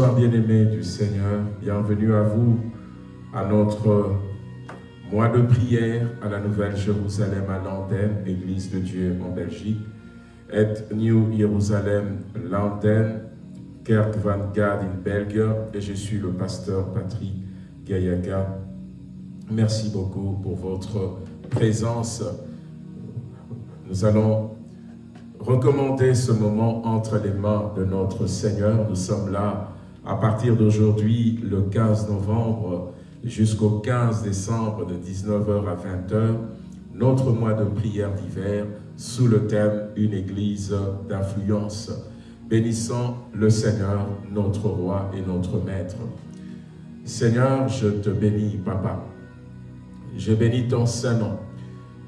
Bonsoir bien-aimés du Seigneur, bienvenue à vous, à notre mois de prière à la Nouvelle Jérusalem à l'antenne, Église de Dieu en Belgique, et New Jérusalem l'antenne, Kerk van Gard in Belgique, et je suis le pasteur Patrick Gayaka. Merci beaucoup pour votre présence. Nous allons recommander ce moment entre les mains de notre Seigneur. Nous sommes là à partir d'aujourd'hui, le 15 novembre, jusqu'au 15 décembre de 19h à 20h, notre mois de prière d'hiver sous le thème « Une église d'influence ». Bénissons le Seigneur, notre roi et notre maître. Seigneur, je te bénis, Papa. Je bénis ton Saint-Nom.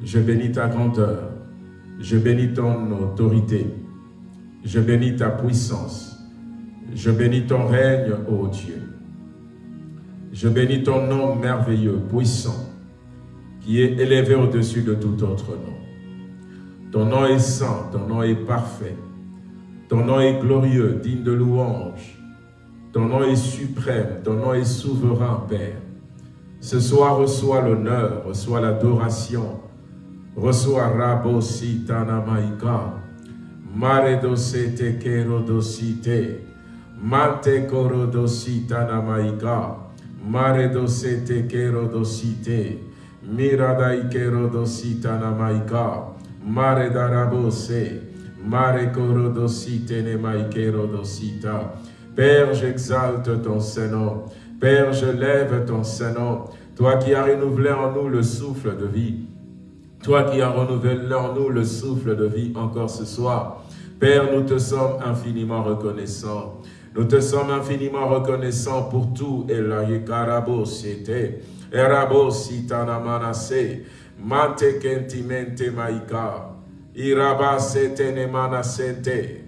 Je bénis ta grandeur. Je bénis ton autorité. Je bénis ta puissance. Je bénis ton règne, ô Dieu. Je bénis ton nom merveilleux, puissant, qui est élevé au-dessus de tout autre nom. Ton nom est saint, ton nom est parfait. Ton nom est glorieux, digne de louange. Ton nom est suprême, ton nom est souverain, Père. Ce soir, reçois l'honneur, reçois l'adoration, reçois Rabo Sitanamaika, Mare dosete kero dosite, Mante koro dositanamaika, Mare dosete kero dosite, Miradai kero dositanamaika, Mare darabose, Mare koro dosite nemaikero dosita. Père, j'exalte ton Saint-Nom. Père, je lève ton Saint-Nom. Toi qui as renouvelé en nous le souffle de vie. Toi qui as renouvelé en nous le souffle de vie encore ce soir. Père, nous te sommes infiniment reconnaissants. Nous te sommes infiniment reconnaissants pour tout. Et la yekarabo siete. Erabo sitana manase. Mante kentimente maika. Iraba sete ne manasente.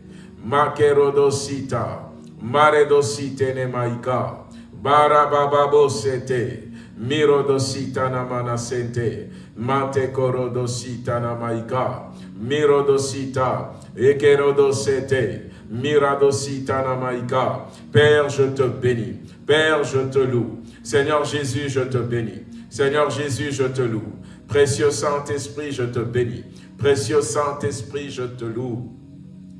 Makerodosita. Maredosite ne maika. Barabababo sete. Mirodosita na manasente. Mante korodosita na maika. Mirodosita. Ekerodosete. Maika. Père, je te bénis. Père, je te loue. Seigneur Jésus, je te bénis. Seigneur Jésus, je te loue. Précieux Saint-Esprit, je te bénis. Précieux Saint-Esprit, je te loue.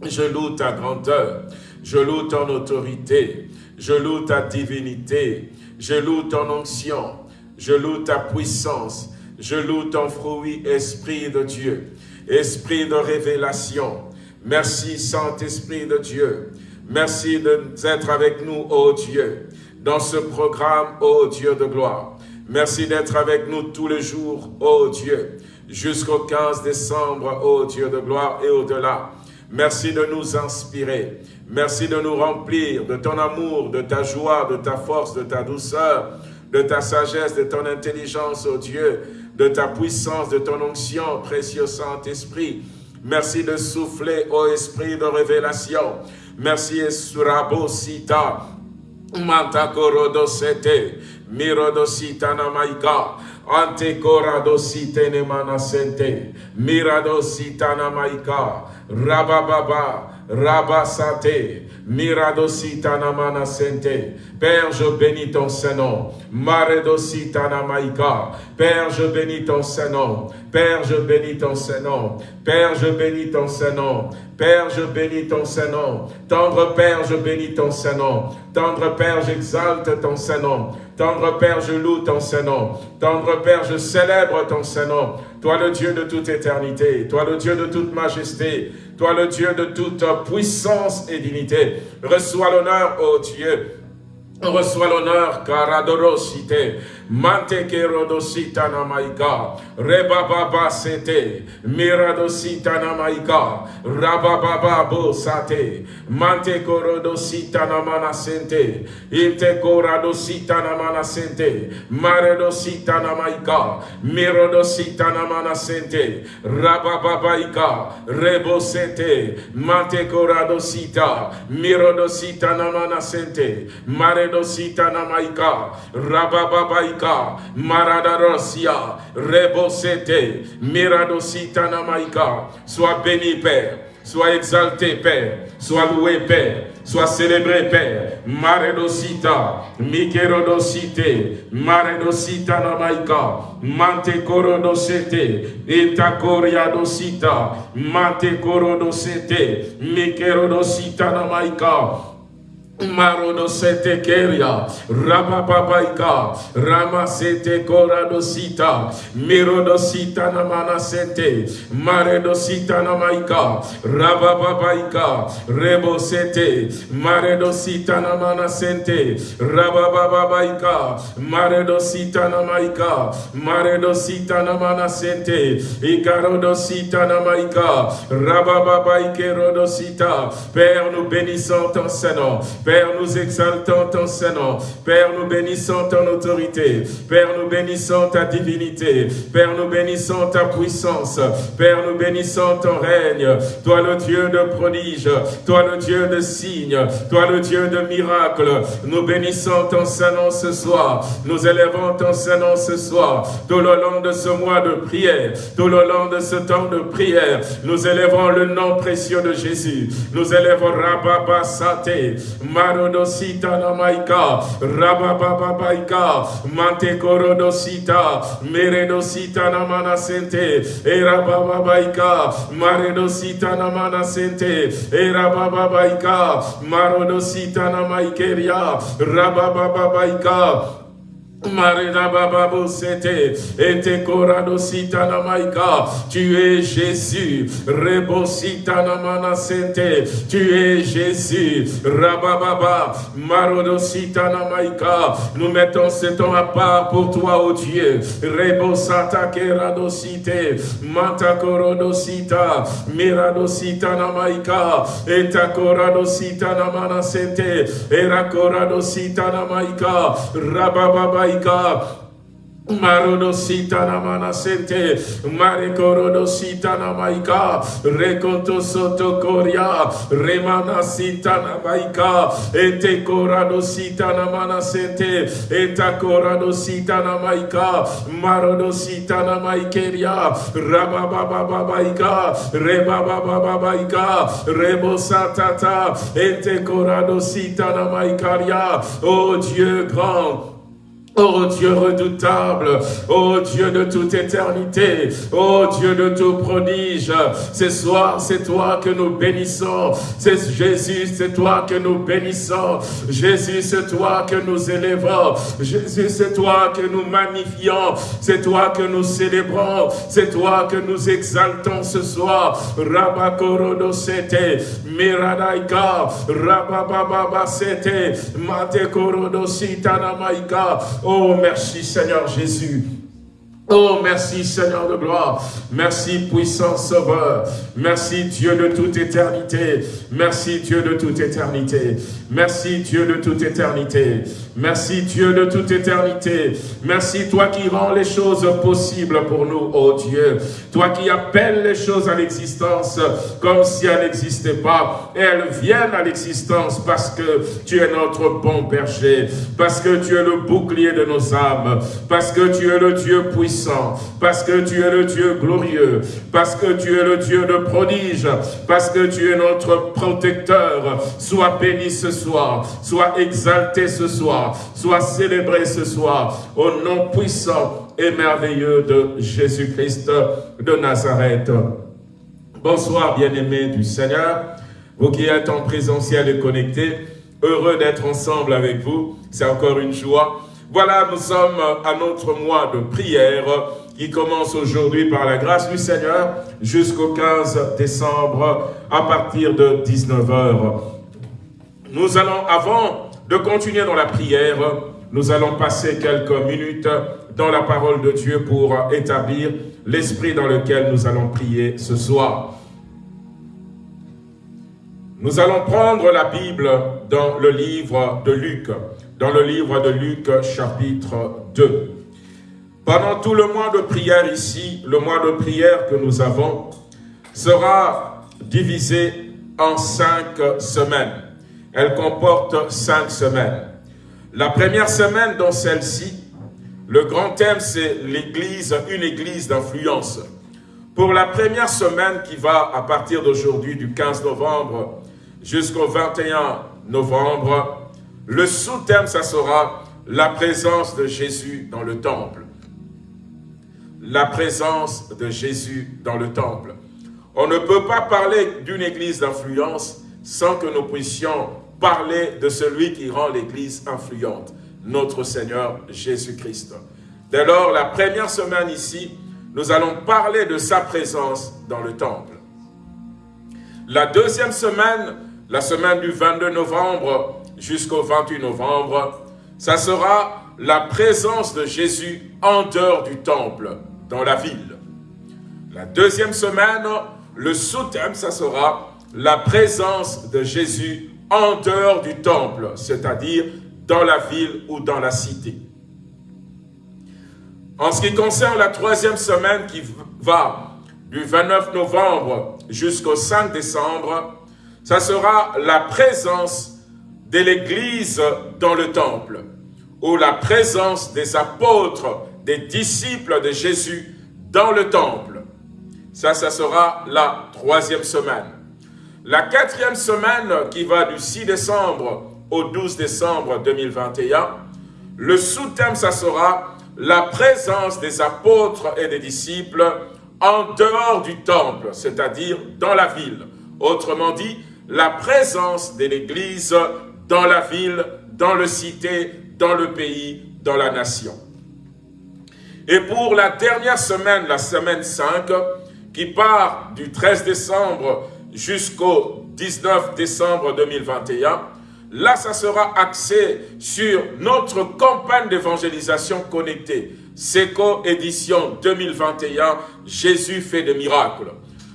Je loue ta grandeur. Je loue ton autorité. Je loue ta divinité. Je loue ton onction. Je loue ta puissance. Je loue ton fruit, Esprit de Dieu. Esprit de révélation. Merci, Saint-Esprit de Dieu. Merci d'être avec nous, ô Dieu, dans ce programme, ô Dieu de gloire. Merci d'être avec nous tous les jours, ô Dieu, jusqu'au 15 décembre, ô Dieu de gloire et au-delà. Merci de nous inspirer. Merci de nous remplir de ton amour, de ta joie, de ta force, de ta douceur, de ta sagesse, de ton intelligence, ô Dieu, de ta puissance, de ton onction, précieux Saint-Esprit. Merci de souffler, ô Esprit de révélation. Merci, Esurabo Sita, Mantakorodosete, Mirodosita Namaika, Antekoradosite Nemanasente, Miradosita Namaika, Rabababa, Rabasate, Miradosita Namanasente. Père, je bénis ton Saint-Nom. Maredosita Namaika. Père, je bénis ton Saint-Nom. Père, je bénis ton Saint-Nom. Père, je bénis ton Saint-Nom. Père, je bénis ton Saint-Nom. Tendre Père, je bénis ton Saint-Nom. Tendre Père, j'exalte ton Saint-Nom. Tendre Père, je loue ton Saint-Nom. Tendre Père, je célèbre ton Saint-Nom. Toi le Dieu de toute éternité, toi le Dieu de toute majesté, toi le Dieu de toute puissance et dignité. Reçois l'honneur, ô Dieu. Reçois l'honneur, Karadorosite. Mante kerodosita namaika. Rebababa sete. Miradosita namaika. Rabababa bo sate. Mante korodosita namana sente. Inte koradosita namana sente. Maredosita namaika. Mirodosita namana sente. Rabababaika. Rebosete. Mante koradosita. Mirodosita namana sente. Maredosita Rabababaika. Maradarosia. Rebosete. Miradosita namaika. Sois béni, Père. Sois exalté, Père. Sois loué, Père. Sois célébré, Père. Maredosita, Mikerodosite, Maredosita namaika, Mante korodosete, Itakoriadosita, Mante korodosete, Mikerodosita namaika, Marodo sete keria, rabababaika, rama sete koradosita, mirodosita namana sete, maredosita namaika, rabababaika, rebo sete, maredosita namana sente, rabababaika, maredosita namaika, maredosita namana sente, ikarodosita namaika, rabababaike rodosita, Père, nous bénissons ton Seigneur, Père, nous exaltons ton Saint-Nom. Père, nous bénissons ton autorité. Père, nous bénissons ta divinité. Père, nous bénissons ta puissance. Père, nous bénissons ton règne. Toi le Dieu de prodiges. Toi le Dieu de signes. Toi le Dieu de miracles. Nous bénissons ton Saint-Nom ce soir. Nous élevons ton Saint-Nom ce soir. Tout le long de ce mois de prière. Tout le long de ce temps de prière. Nous élevons le nom précieux de Jésus. Nous élevons Rababa Sate. Marodosita namaika, rabababaika, mante korodosita, meredosita namana sente, erabababaika, maredosita namana sente, erabababaika, marodosita namaikeria, rabababaika, tu es Jésus, Rebo Sitana Mana Sente, tu es Jésus, Rabababa, Marodo Sitana Maika, nous mettons ce temps à part pour toi, ô Dieu, Rebo Sata Kerado Site, Manta Korodo Sita, Mirado Sitana Maika, Eta Korado Sitana Mana Sente, Era Korado Sitana Maika, Rabababa Marodosita namana sente, marekorodosita namaika, rekonto soto koria, remana sita namaika, ete koradosita namana sente, eta koradosita namaika, marodosita namaikeria, rababababaika, rebabababaika, rebosatata, ete koradosita namaikaria, oh Dieu grand, Oh Dieu redoutable, oh Dieu de toute éternité, oh Dieu de tout prodige, ce soir c'est toi que nous bénissons, c'est Jésus, c'est toi que nous bénissons, Jésus c'est toi que nous élevons, Jésus c'est toi que nous magnifions, c'est toi que nous célébrons, c'est toi que nous exaltons ce soir, Rabakorodo sete, Miradaika, Rabababa sete, sitanamaika, Oh, merci Seigneur Jésus. Oh, merci Seigneur de gloire. Merci puissant Sauveur. Merci Dieu de toute éternité. Merci Dieu de toute éternité. Merci Dieu de toute éternité. Merci Dieu de toute éternité. Merci toi qui rends les choses possibles pour nous, oh Dieu. Toi qui appelles les choses à l'existence comme si elles n'existaient pas. Et elles viennent à l'existence parce que tu es notre bon berger. Parce que tu es le bouclier de nos âmes. Parce que tu es le Dieu puissant. Parce que tu es le Dieu glorieux. Parce que tu es le Dieu de prodige. Parce que tu es notre protecteur. Sois béni ce soir. Sois exalté ce soir soit célébré ce soir au nom puissant et merveilleux de Jésus-Christ de Nazareth. Bonsoir bien-aimés du Seigneur, vous qui êtes en présentiel et connectés, heureux d'être ensemble avec vous, c'est encore une joie. Voilà, nous sommes à notre mois de prière qui commence aujourd'hui par la grâce du Seigneur jusqu'au 15 décembre à partir de 19h. Nous allons, avant de continuer dans la prière, nous allons passer quelques minutes dans la parole de Dieu pour établir l'esprit dans lequel nous allons prier ce soir. Nous allons prendre la Bible dans le livre de Luc, dans le livre de Luc chapitre 2. Pendant tout le mois de prière ici, le mois de prière que nous avons sera divisé en cinq semaines. Elle comporte cinq semaines. La première semaine dans celle-ci, le grand thème c'est l'église, une église d'influence. Pour la première semaine qui va à partir d'aujourd'hui, du 15 novembre jusqu'au 21 novembre, le sous-thème, ça sera la présence de Jésus dans le temple la présence de Jésus dans le temple. On ne peut pas parler d'une église d'influence sans que nous puissions parler de celui qui rend l'église influente, notre Seigneur Jésus-Christ. Dès lors, la première semaine ici, nous allons parler de sa présence dans le temple. La deuxième semaine, la semaine du 22 novembre jusqu'au 28 novembre, ça sera la présence de Jésus en dehors du temple, dans la ville. La deuxième semaine, le sous-thème, ça sera la présence de Jésus en dehors du temple, c'est-à-dire dans la ville ou dans la cité. En ce qui concerne la troisième semaine qui va du 29 novembre jusqu'au 5 décembre, ça sera la présence de l'Église dans le temple, ou la présence des apôtres des disciples de Jésus dans le temple. Ça, ça sera la troisième semaine. La quatrième semaine qui va du 6 décembre au 12 décembre 2021, le sous-thème, ça sera la présence des apôtres et des disciples en dehors du temple, c'est-à-dire dans la ville. Autrement dit, la présence de l'Église dans la ville, dans le cité, dans le pays, dans la nation. Et pour la dernière semaine, la semaine 5, qui part du 13 décembre jusqu'au 19 décembre 2021, là, ça sera axé sur notre campagne d'évangélisation connectée. SECO édition 2021, Jésus fait des miracles.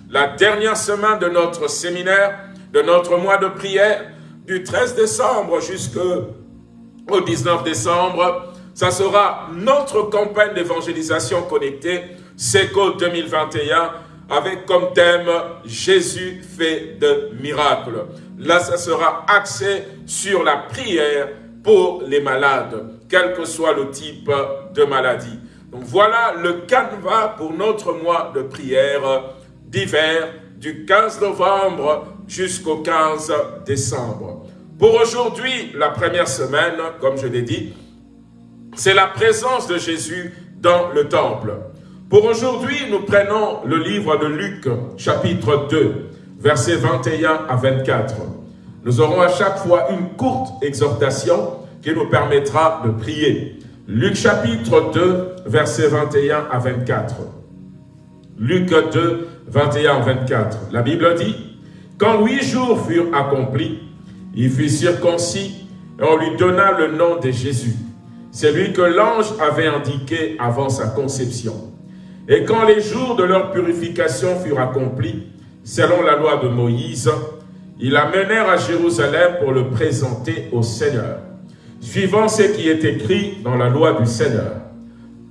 La dernière semaine de notre séminaire, de notre mois de prière, du 13 décembre jusqu'au 19 décembre, ça sera notre campagne d'évangélisation connectée, SECO 2021, avec comme thème « Jésus fait de miracles ». Là, ça sera axé sur la prière pour les malades, quel que soit le type de maladie. Donc voilà le canevas pour notre mois de prière d'hiver du 15 novembre jusqu'au 15 décembre. Pour aujourd'hui, la première semaine, comme je l'ai dit, c'est la présence de Jésus dans le temple. Pour aujourd'hui, nous prenons le livre de Luc, chapitre 2, versets 21 à 24. Nous aurons à chaque fois une courte exhortation qui nous permettra de prier. Luc chapitre 2, versets 21 à 24. Luc 2, 21 à 24. La Bible dit, « Quand huit jours furent accomplis, il fut circoncis et on lui donna le nom de Jésus celui que l'ange avait indiqué avant sa conception. Et quand les jours de leur purification furent accomplis, selon la loi de Moïse, ils l'amenèrent à Jérusalem pour le présenter au Seigneur, suivant ce qui est écrit dans la loi du Seigneur.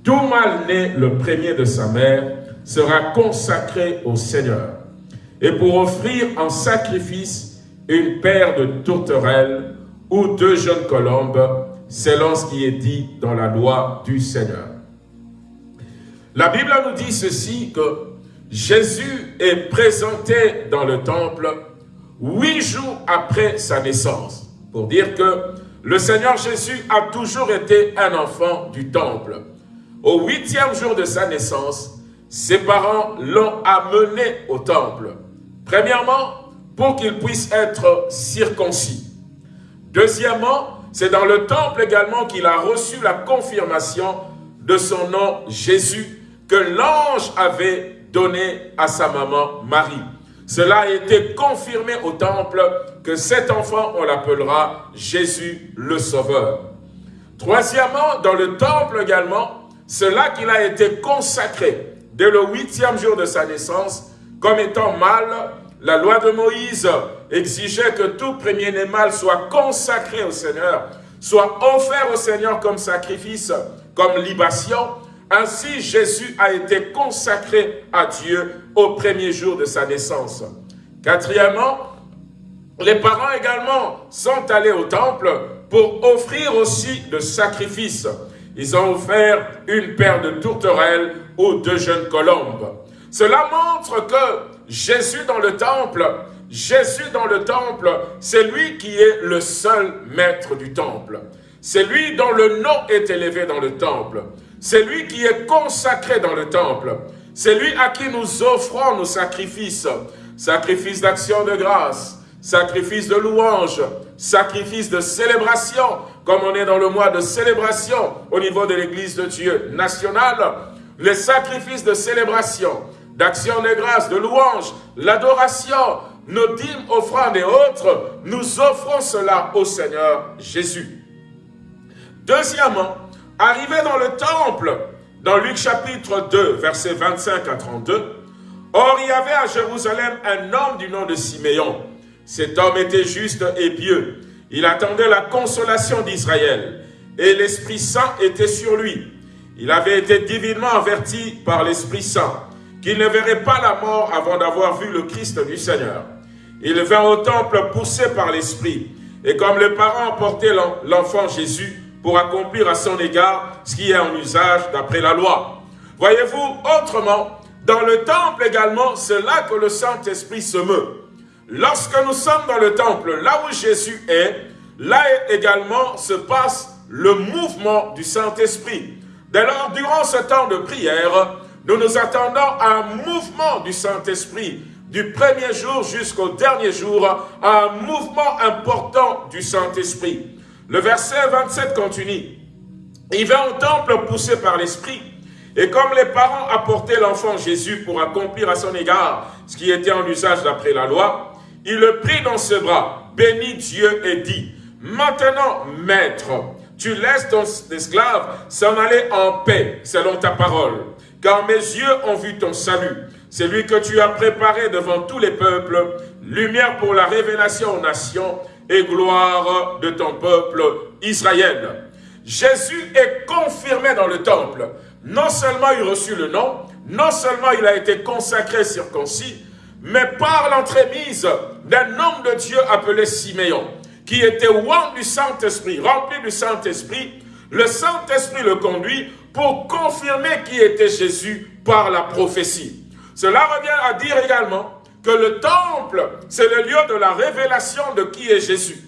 Tout mal-né, le premier de sa mère, sera consacré au Seigneur. Et pour offrir en sacrifice une paire de tourterelles ou deux jeunes colombes, selon ce qui est dit dans la loi du Seigneur. La Bible nous dit ceci, que Jésus est présenté dans le temple huit jours après sa naissance, pour dire que le Seigneur Jésus a toujours été un enfant du temple. Au huitième jour de sa naissance, ses parents l'ont amené au temple. Premièrement, pour qu'il puisse être circoncis. Deuxièmement, c'est dans le temple également qu'il a reçu la confirmation de son nom Jésus que l'ange avait donné à sa maman Marie. Cela a été confirmé au temple que cet enfant, on l'appellera Jésus le Sauveur. Troisièmement, dans le temple également, c'est là qu'il a été consacré dès le huitième jour de sa naissance comme étant mâle. La loi de Moïse exigeait que tout premier-né mâle soit consacré au Seigneur, soit offert au Seigneur comme sacrifice, comme libation. Ainsi, Jésus a été consacré à Dieu au premier jour de sa naissance. Quatrièmement, les parents également sont allés au temple pour offrir aussi le sacrifice. Ils ont offert une paire de tourterelles ou deux jeunes colombes. Cela montre que Jésus dans le temple, Jésus dans le temple, c'est lui qui est le seul maître du temple. C'est lui dont le nom est élevé dans le temple. C'est lui qui est consacré dans le temple. C'est lui à qui nous offrons nos sacrifices. Sacrifices d'action de grâce, sacrifice de louange, sacrifice de célébration, comme on est dans le mois de célébration au niveau de l'Église de Dieu nationale, les sacrifices de célébration, d'action de grâce, de louange, l'adoration, nos dîmes, offrandes et autres, nous offrons cela au Seigneur Jésus. Deuxièmement, arrivé dans le temple, dans Luc chapitre 2, versets 25 à 32, Or, il y avait à Jérusalem un homme du nom de Siméon, cet homme était juste et pieux. Il attendait la consolation d'Israël et l'Esprit Saint était sur lui. Il avait été divinement averti par l'Esprit Saint qu'il ne verrait pas la mort avant d'avoir vu le Christ du Seigneur. Il vint au temple poussé par l'Esprit et comme les parents portaient l'enfant Jésus pour accomplir à son égard ce qui est en usage d'après la loi. Voyez-vous, autrement, dans le temple également, c'est là que le Saint-Esprit se meut. Lorsque nous sommes dans le temple, là où Jésus est, là également se passe le mouvement du Saint-Esprit. Dès lors, durant ce temps de prière, nous nous attendons à un mouvement du Saint-Esprit, du premier jour jusqu'au dernier jour, à un mouvement important du Saint-Esprit. Le verset 27 continue. Il vint au temple poussé par l'Esprit, et comme les parents apportaient l'enfant Jésus pour accomplir à son égard ce qui était en usage d'après la loi, il le prit dans ses bras, bénit Dieu et dit, Maintenant, maître, tu laisses ton esclave s'en aller en paix, selon ta parole. Car mes yeux ont vu ton salut, celui que tu as préparé devant tous les peuples, lumière pour la révélation aux nations et gloire de ton peuple Israël. Jésus est confirmé dans le temple. Non seulement il reçut le nom, non seulement il a été consacré, circoncis, mais par l'entremise d'un homme de Dieu appelé Siméon, qui était oint du Saint-Esprit, rempli du Saint-Esprit, le Saint-Esprit le conduit pour confirmer qui était Jésus par la prophétie. Cela revient à dire également que le temple, c'est le lieu de la révélation de qui est Jésus.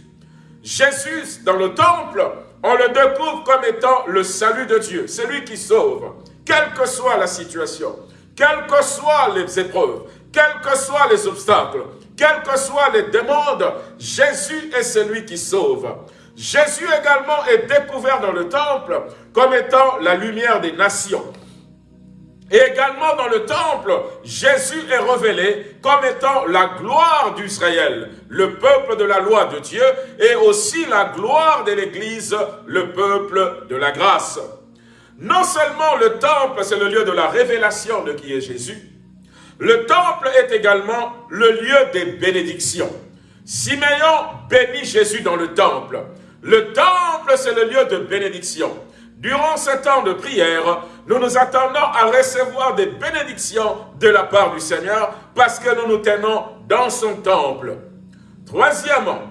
Jésus, dans le temple, on le découvre comme étant le salut de Dieu, celui qui sauve, quelle que soit la situation, quelles que soient les épreuves, quels que soient les obstacles, quelles que soient les demandes, Jésus est celui qui sauve. Jésus également est découvert dans le temple comme étant la lumière des nations. Et également dans le temple, Jésus est révélé comme étant la gloire d'Israël, le peuple de la loi de Dieu, et aussi la gloire de l'Église, le peuple de la grâce. Non seulement le temple, c'est le lieu de la révélation de qui est Jésus, le temple est également le lieu des bénédictions. Siméon bénit Jésus dans le temple. Le temple, c'est le lieu de bénédiction. Durant ce temps de prière, nous nous attendons à recevoir des bénédictions de la part du Seigneur parce que nous nous tenons dans son temple. Troisièmement,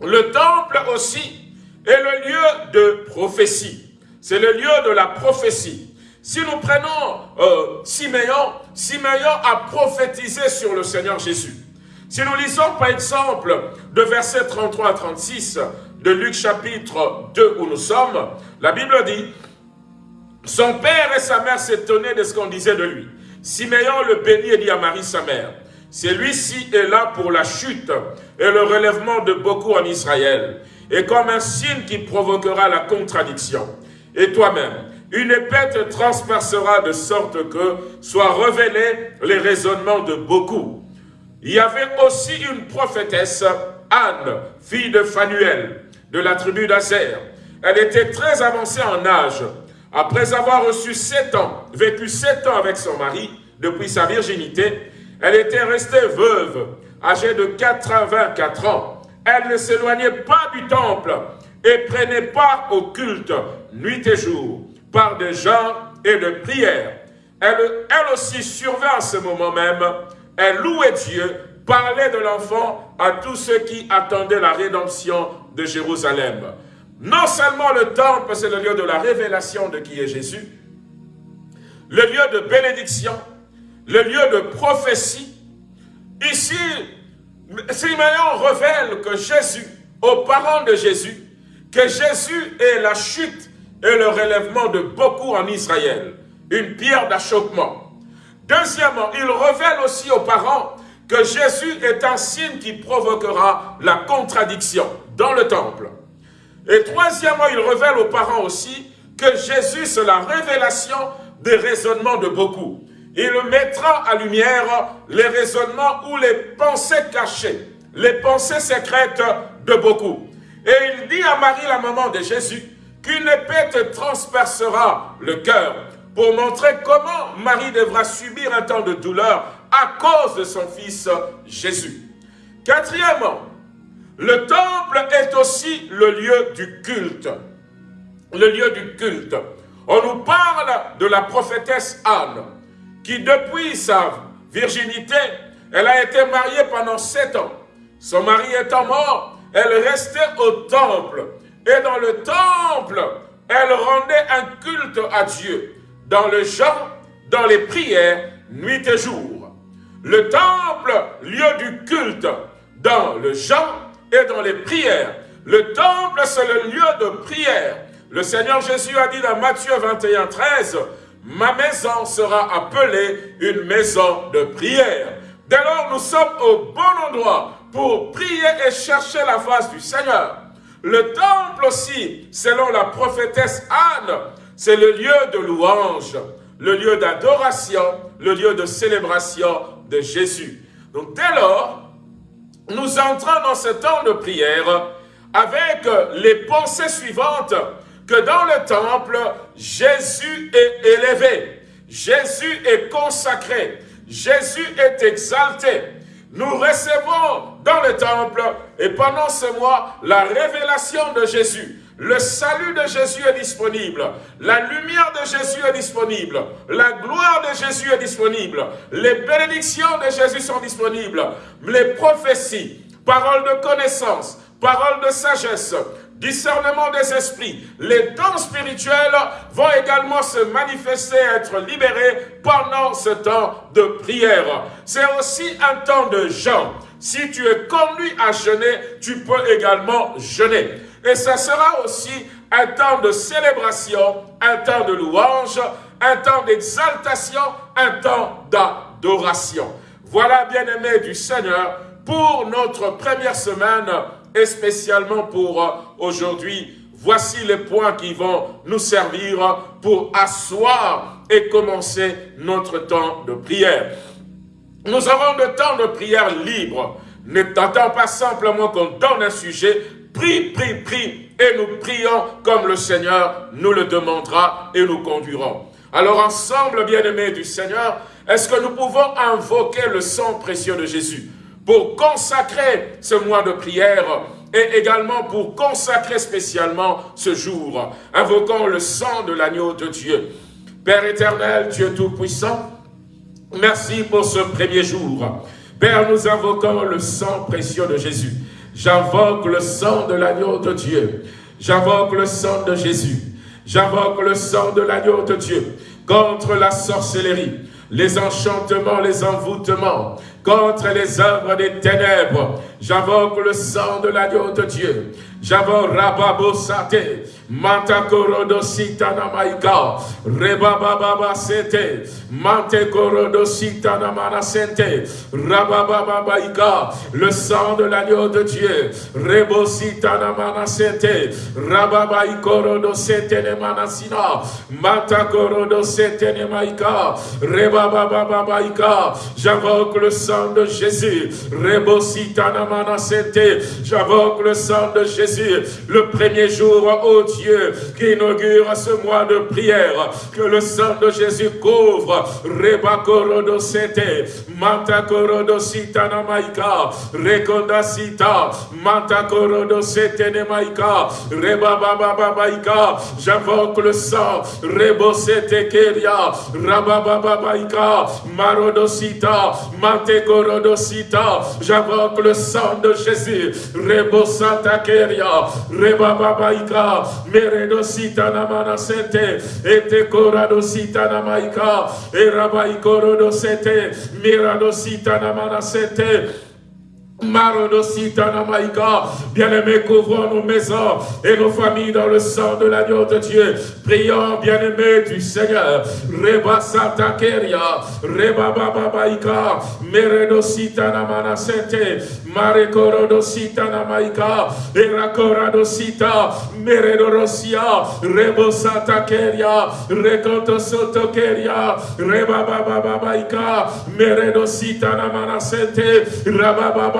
le temple aussi est le lieu de prophétie. C'est le lieu de la prophétie. Si nous prenons euh, Siméon a prophétisé sur le Seigneur Jésus. Si nous lisons par exemple de versets 33 à 36 de Luc chapitre 2 où nous sommes, la Bible dit « Son père et sa mère s'étonnaient de ce qu'on disait de lui. Siméon le bénit et dit à Marie sa mère, « Celui-ci est là pour la chute et le relèvement de beaucoup en Israël, et comme un signe qui provoquera la contradiction. Et toi-même, une épée te transpercera de sorte que soient révélés les raisonnements de beaucoup. Il y avait aussi une prophétesse, Anne, fille de Phanuel, de la tribu d'Azer. Elle était très avancée en âge. Après avoir reçu sept ans, vécu sept ans avec son mari, depuis sa virginité, elle était restée veuve, âgée de 84 ans. Elle ne s'éloignait pas du temple et prenait part au culte nuit et jour par des gens et de prières. Elle, elle aussi survint à ce moment même. Elle louait Dieu, parlait de l'enfant à tous ceux qui attendaient la rédemption de Jérusalem. Non seulement le temple, c'est le lieu de la révélation de qui est Jésus, le lieu de bénédiction, le lieu de prophétie. Ici, Simeon révèle que Jésus, aux parents de Jésus, que Jésus est la chute et le relèvement de beaucoup en Israël, une pierre d'achoppement. Deuxièmement, il révèle aussi aux parents que Jésus est un signe qui provoquera la contradiction dans le temple. Et troisièmement, il révèle aux parents aussi que Jésus, c'est la révélation des raisonnements de beaucoup. Il mettra à lumière les raisonnements ou les pensées cachées, les pensées secrètes de beaucoup. Et il dit à Marie, la maman de Jésus, qu'une épée te transpercera le cœur pour montrer comment Marie devra subir un temps de douleur à cause de son fils Jésus. Quatrièmement, le temple est aussi le lieu du culte. Le lieu du culte. On nous parle de la prophétesse Anne, qui depuis sa virginité, elle a été mariée pendant sept ans. Son mari étant mort, elle restait au temple. Et dans le temple, elle rendait un culte à Dieu. Dans le chant, dans les prières, nuit et jour. Le temple, lieu du culte, dans le chant et dans les prières. Le temple, c'est le lieu de prière. Le Seigneur Jésus a dit dans Matthieu 21, 13, « Ma maison sera appelée une maison de prière. » Dès lors, nous sommes au bon endroit pour prier et chercher la face du Seigneur. Le temple aussi, selon la prophétesse Anne, c'est le lieu de louange, le lieu d'adoration, le lieu de célébration de Jésus. Donc dès lors, nous entrons dans ce temps de prière avec les pensées suivantes que dans le temple, Jésus est élevé, Jésus est consacré, Jésus est exalté. Nous recevons dans le temple et pendant ce mois la révélation de Jésus. Le salut de Jésus est disponible. La lumière de Jésus est disponible. La gloire de Jésus est disponible. Les bénédictions de Jésus sont disponibles. Les prophéties, paroles de connaissance, paroles de sagesse, discernement des esprits, les dons spirituels vont également se manifester, être libérés pendant ce temps de prière. C'est aussi un temps de jeûne. Si tu es conduit à jeûner, tu peux également jeûner. Et ça sera aussi un temps de célébration, un temps de louange, un temps d'exaltation, un temps d'adoration. Voilà, bien-aimés du Seigneur, pour notre première semaine et spécialement pour euh, aujourd'hui, voici les points qui vont nous servir pour asseoir et commencer notre temps de prière. Nous avons le temps de prière libre. Ne t'attends pas simplement qu'on donne un sujet, prie, prie, prie, et nous prions comme le Seigneur nous le demandera et nous conduirons. Alors ensemble, bien-aimés du Seigneur, est-ce que nous pouvons invoquer le sang précieux de Jésus pour consacrer ce mois de prière et également pour consacrer spécialement ce jour? Invoquons le sang de l'agneau de Dieu. Père éternel, Dieu Tout-Puissant, merci pour ce premier jour. Père, nous invoquons le sang précieux de Jésus. J'invoque le sang de l'agneau de Dieu. J'invoque le sang de Jésus. J'invoque le sang de l'agneau de Dieu contre la sorcellerie, les enchantements, les envoûtements, contre les œuvres des ténèbres. J'invoque le sang de l'agneau de Dieu. J'invoque Rababo Sate, Matakorodo Sitana Maika, Rebababa Sete, Mantekorodo Sitana Manasente, Rabababa Maika, le sang de l'agneau de Dieu, Rebo Sitana Manasente, Rababaikorodo Setene Manasina, Matakorodo Setene Maika, Rebababa Maika, j'invoque le sang de Jésus. J'invoque le sang de Jésus. Le premier jour, oh Dieu, qui inaugure ce mois de prière. Que le sang de Jésus couvre. Rebakorodo sete, Mantakorodo sitana maika, Rekonda sita, Mantakorodo sete ne maika, Rebabababaika. J'invoque le sang. Rebo sete keria, Rababababaika, Marodosita, Mantekorodosita. J'invoque le sang de Jésus. Rebo santa keria, Rebababaika, Meredosita namana sente, Ete koradosita namaika, Erabaikorodosete, Miradosita namana sente, Bien-aimés, couvrons nos maisons et nos familles dans le sang de l'agneau de Dieu. Prions, bien-aimés du Seigneur. Reba Santa Keria, Reba Baba Baika, Meredo Sita Mana Sente, Mare Corodo Sita Namaika, Era Corado Sita, Meredo Rosia, Rebo Santa Keria, Reconto Soto Keria, Reba Baba Baika, Meredo Sita Namana Sente, Rababa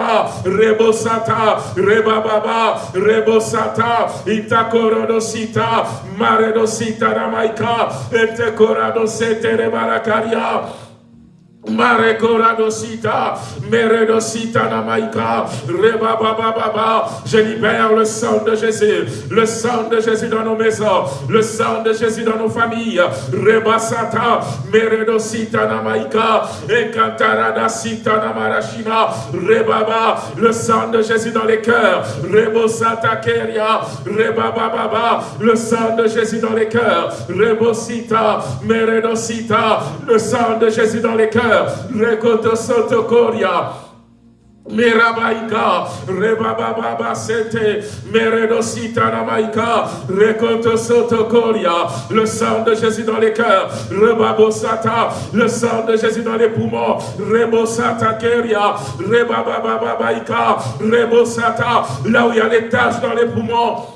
Rebosata, Rebababa, Rebosata, Itakorodosita, Maredosita Ramaika, Etekoradosete Rebarakaria. Mare Koradosita, Meredosita Namaika, Reba Baba Baba, je libère le sang de Jésus, le sang de Jésus dans nos maisons, le sang de Jésus dans nos familles, Reba Sata, Meredosita Namaika, Ekantarada Sita Namarashina, Rebaba, le sang de Jésus dans les cœurs, Rebosata Keria, Reba Baba, le sang de Jésus dans les cœurs, Rebosita, Meredosita, le sang de Jésus dans les cœurs, Rekoto Sotokoria. Mirabaika, Rebababa Sete, Meredosita Namaika, Rekoto Sotokoria, le sang de Jésus dans les cœurs, Rebabosata, le sang de Jésus dans les poumons, Rebosata Keria, Rebabababaika, Rebosata, là où il y a des taches dans les poumons,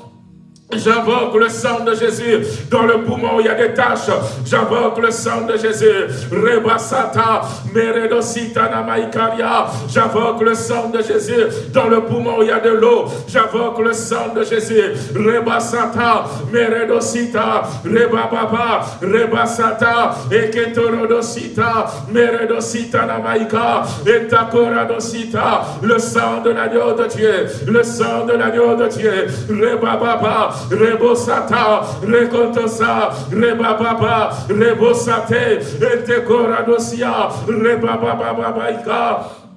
J'invoque le sang de Jésus dans le poumon il y a des taches. J'invoque le sang de Jésus. Rebasata, Meredosita Namaikaria. J'invoque le sang de Jésus dans le poumon il y a de l'eau. J'invoque le sang de Jésus. Rebasata, Meredosita, Rebababa, Rebasata, Eketorodosita, Meredosita Namaika, Etakoradosita. Le sang de l'agneau de Dieu. Le sang de l'agneau de Dieu. Rebababa. Rebosata, Rekontosa, Rebababa, Rebosate, Etekoradosia, Rebabababaika, Marekorodosita,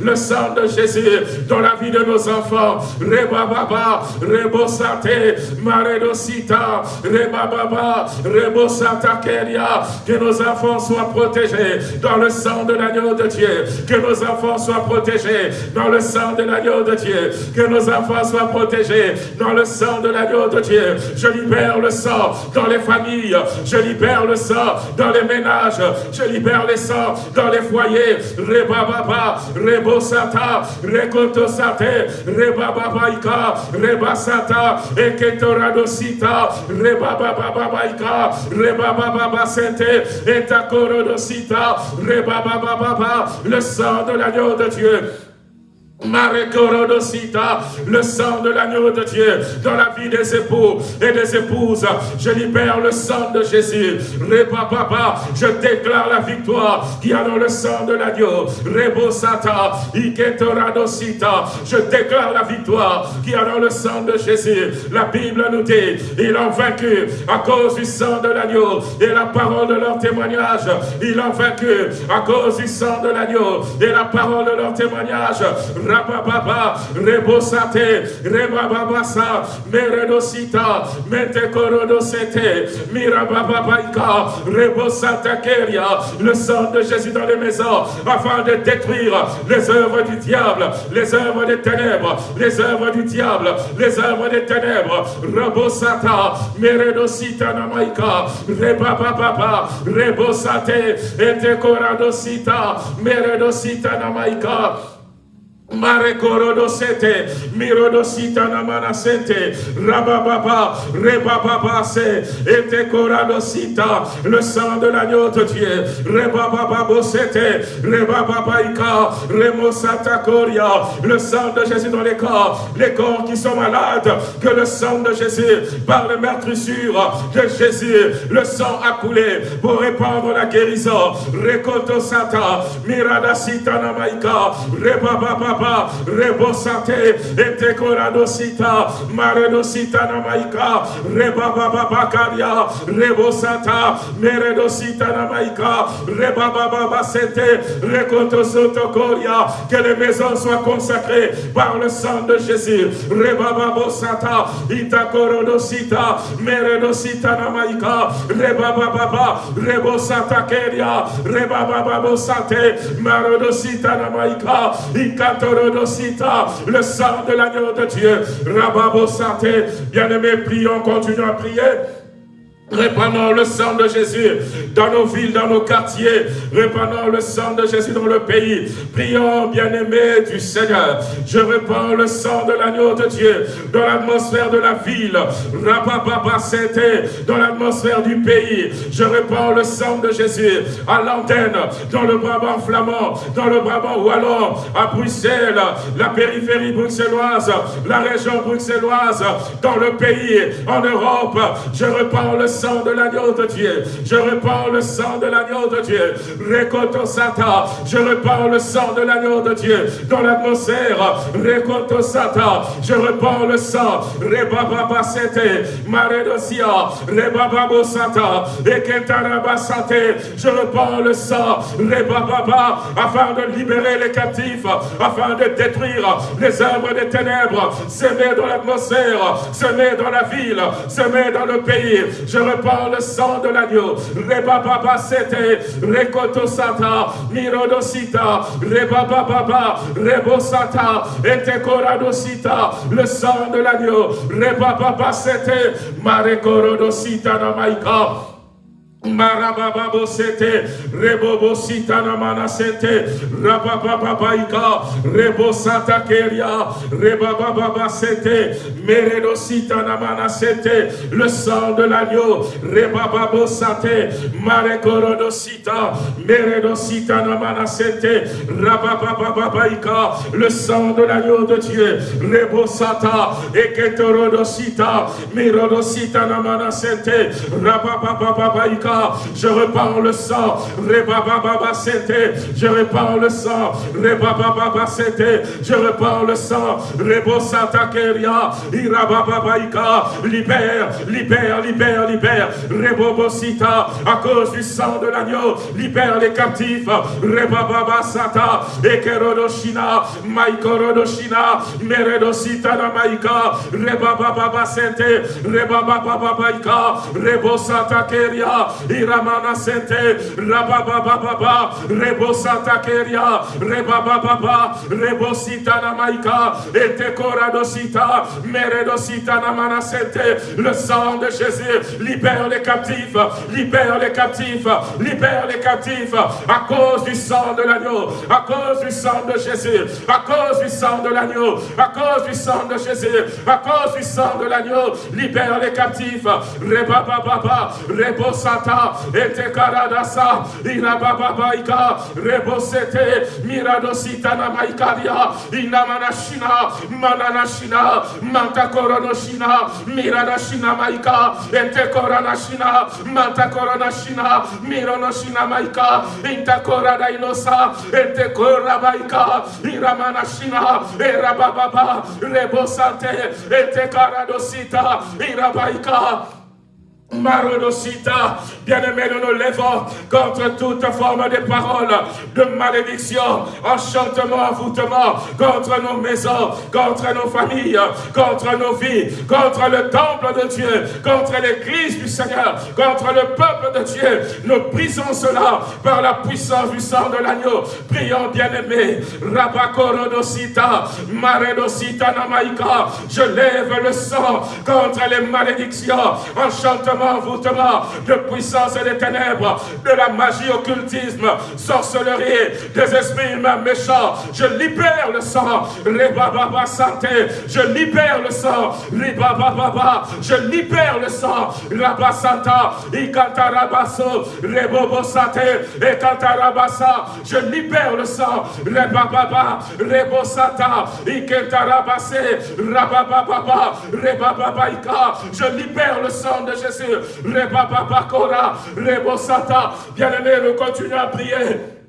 le sang de Jésus dans la vie de nos enfants. Rebababa, Rebosate, Maredosita, Rebababa, Rebosata Keria. Que nos enfants soient protégés dans le sang de l'agneau de Dieu. Que nos enfants soient protégés dans le sang de l'agneau de Dieu. Que nos enfants soient protégés dans le sang de l'agneau de Dieu. Je libère le sang dans les familles. Je libère le sang dans les ménages. Je libère le sang dans les foyers. Rebababa, Rebosata, Rekotosate, Rebababaika, Rebasata, Eketoradosita, Rebabababaika, Rebabababasete, Etakorodosita, Rebabababa, le sang de l'agneau de Dieu le sang de l'agneau de Dieu dans la vie des époux et des épouses. Je libère le sang de Jésus. Papa, je déclare la victoire qui a dans le sang de l'agneau. Rebosata, Iketoradosita. Je déclare la victoire qui a dans le sang de Jésus. La Bible nous dit, ils ont vaincu à cause du sang de l'agneau et la parole de leur témoignage. Ils ont vaincu à cause du sang de l'agneau et la parole de leur témoignage. Rabababa, Rebosate, Rebababasa, Meredosita, Mentekorodosete, Mirabababaika, Rebosata Keria, le sang de Jésus dans les maisons, afin de détruire les œuvres du diable, les œuvres des ténèbres, les œuvres du diable, les œuvres des ténèbres, Rebosata, Meredosita Namaika, Rebababa, Rebosate, Etekoradosita, Meredosita Namaika, Marekorodosete, Mirodosita Namanasete, Rabababa, Rebababa se, Etekoradosita, le sang de l'agneau de Dieu, Rebababa Bosete, Rebababaika, Remosata Koria, le sang de Jésus dans les corps, les corps qui sont malades, que le sang de Jésus, par le meurtrissure de Jésus, le sang a coulé pour répandre la guérison, Rekoto Sata, Miradasita Namaika, Rebababa Baba, Rebosate, Etekoradosita, Maredosita Namaika, Rebaba Bakaria, Rebosata, Meredosita Namaika, Rebaba Sete, Rekotosotokoria, que les maisons soient consacrées par le sang de Jésus, Rebaba Bosata, Itakorodosita, Meredosita Namaika, Rebaba Baba, Rebosata Keria, Rebaba Bosate, Maredosita Namaika, Ikato le sang de l'agneau de Dieu. Rababo Santé, bien-aimés, prions, continuons à prier. Répandons le sang de Jésus dans nos villes, dans nos quartiers. Répandons le sang de Jésus dans le pays. Prions, bien-aimés du Seigneur. Je répands le sang de l'agneau de Dieu dans l'atmosphère de la ville. dans l'atmosphère du pays. Je répands le sang de Jésus à l'antenne, dans le Brabant flamand, dans le Brabant wallon, à Bruxelles, la périphérie bruxelloise, la région bruxelloise, dans le pays, en Europe. Je répands le sang sang de l'agneau de Dieu. Je repars le sang de l'agneau de Dieu. Rekoto Sata. Je repars le sang de l'agneau de Dieu dans l'atmosphère. Rekoto Sata. Je repars le sang. Rebaba Sete. Maredosia. Rebaba Sata. Eketaraba Sate. Je repars le sang. Rebaba. Afin de libérer les captifs. Afin de détruire les œuvres des ténèbres. Semés dans l'atmosphère. Semés dans la ville. Semés dans le pays. Par le sang de l'agneau. Rebababa sete, rekoto sata, mirodosita, rebababa, rebosata, etekoradosita, le sang de l'agneau. Rebababa sete, marekorodosita namaika. Marababa sete, rebobo sitana mana sete, rababa baika, rebo sata keria, rebaba sete, meredo mana sete, le sang de l'agneau, rebaba sate, marekorodo sita, meredo sitana mana sete, le sang de l'agneau de Dieu, rebo sata, eketorodo sita, mirodo sitana mana sete, baika, je repars le sang, Rebababa je repars le sang, Rebababa je repars le sang, Rebo Santa Keria, Irabababaika, libère, libère, libère, libère, Rebobosita, à cause du sang de l'agneau, libère les captifs, Rebababa Sata, Ekerodoshina, Maikorodoshina, Meredosita Namaika, Rebababa Sete, Rebababa Rebo Santa Keria, Iramana Sente, Rabababa, Rebosata Keria, Rebababa, Rebosita Namaika, Etekoradosita, Meredosita Namana Sente, le sang de Jésus libère les captifs, libère les captifs, libère les captifs, à cause du sang de l'agneau, à cause du sang de Jésus, à cause du sang de l'agneau, à cause du sang de Jésus, à cause du sang de l'agneau, libère les captifs, Rebababa, Rebosata, ete karadasa, irabababaika, rebosete, miradositana maikaria, inamanashina, mananashina, mantakoronoshina, miradashina maika, ete koranashina, mantakoronashina, mironoshina maika, intakorada inosa, ete korabaika, iramanashina, erabababa, rebosate, ete karadosita, irabaika, Marodosita, bien-aimés, nous nous lèvons contre toute forme de parole, de malédiction, enchantement, envoûtement, contre nos maisons, contre nos familles, contre nos vies, contre le temple de Dieu, contre l'église du Seigneur, contre le peuple de Dieu. Nous brisons cela par la puissance du sang de l'agneau. Prions, bien-aimés, Rabakorodosita, Maredosita Namaika, je lève le sang contre les malédictions, enchantement, envoûtement de puissance et des ténèbres, de la magie, occultisme, sorcellerie, des esprits humains méchants. Je libère le sang. Baba santé. Je libère le sang. Baba. Je libère le sang. Rabba Santa. Ikantarabaso. Rebobo Sate. Et Kantarabasa. Je libère le sang. Rebababa. Rebo Sata. Ikentarabase. Rabababa. Rebababaika. Je libère le sang de Jésus. Rebababakora. Rebo Sata. Bien-aimé, nous continuons à prier.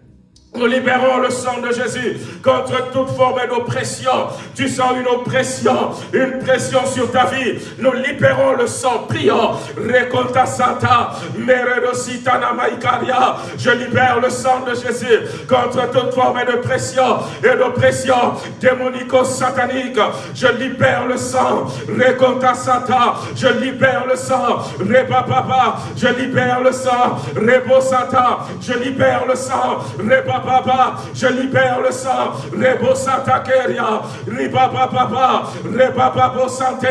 Nous libérons le sang de Jésus contre toute forme d'oppression. Tu sens une oppression, une pression sur ta vie. Nous libérons le sang. Prions. Reconta Santa, Meredositana Maïkaria. Je libère le sang de Jésus contre toute forme de pression et d'oppression démonico-satanique. Je libère le sang. Reconta Santa. Je libère le sang. Reba Papa. Je libère le sang. Rebo Santa. Je libère le sang. Reba Papa, je libère le sang. Rebo Santa Keria, Riba Papa, Reba Babo Santé,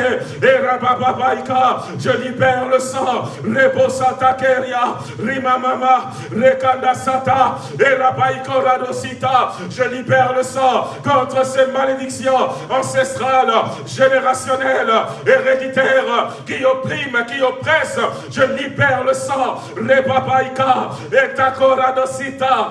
Je libère le sang. Rebo Santa Keria, Rima Mama, Rekanda Santa, Radosita. Je libère le sang contre ces malédictions ancestrales, générationnelles, héréditaires, qui oppriment, qui oppressent. Je libère le sang. Reba Baika, et Takoradosita,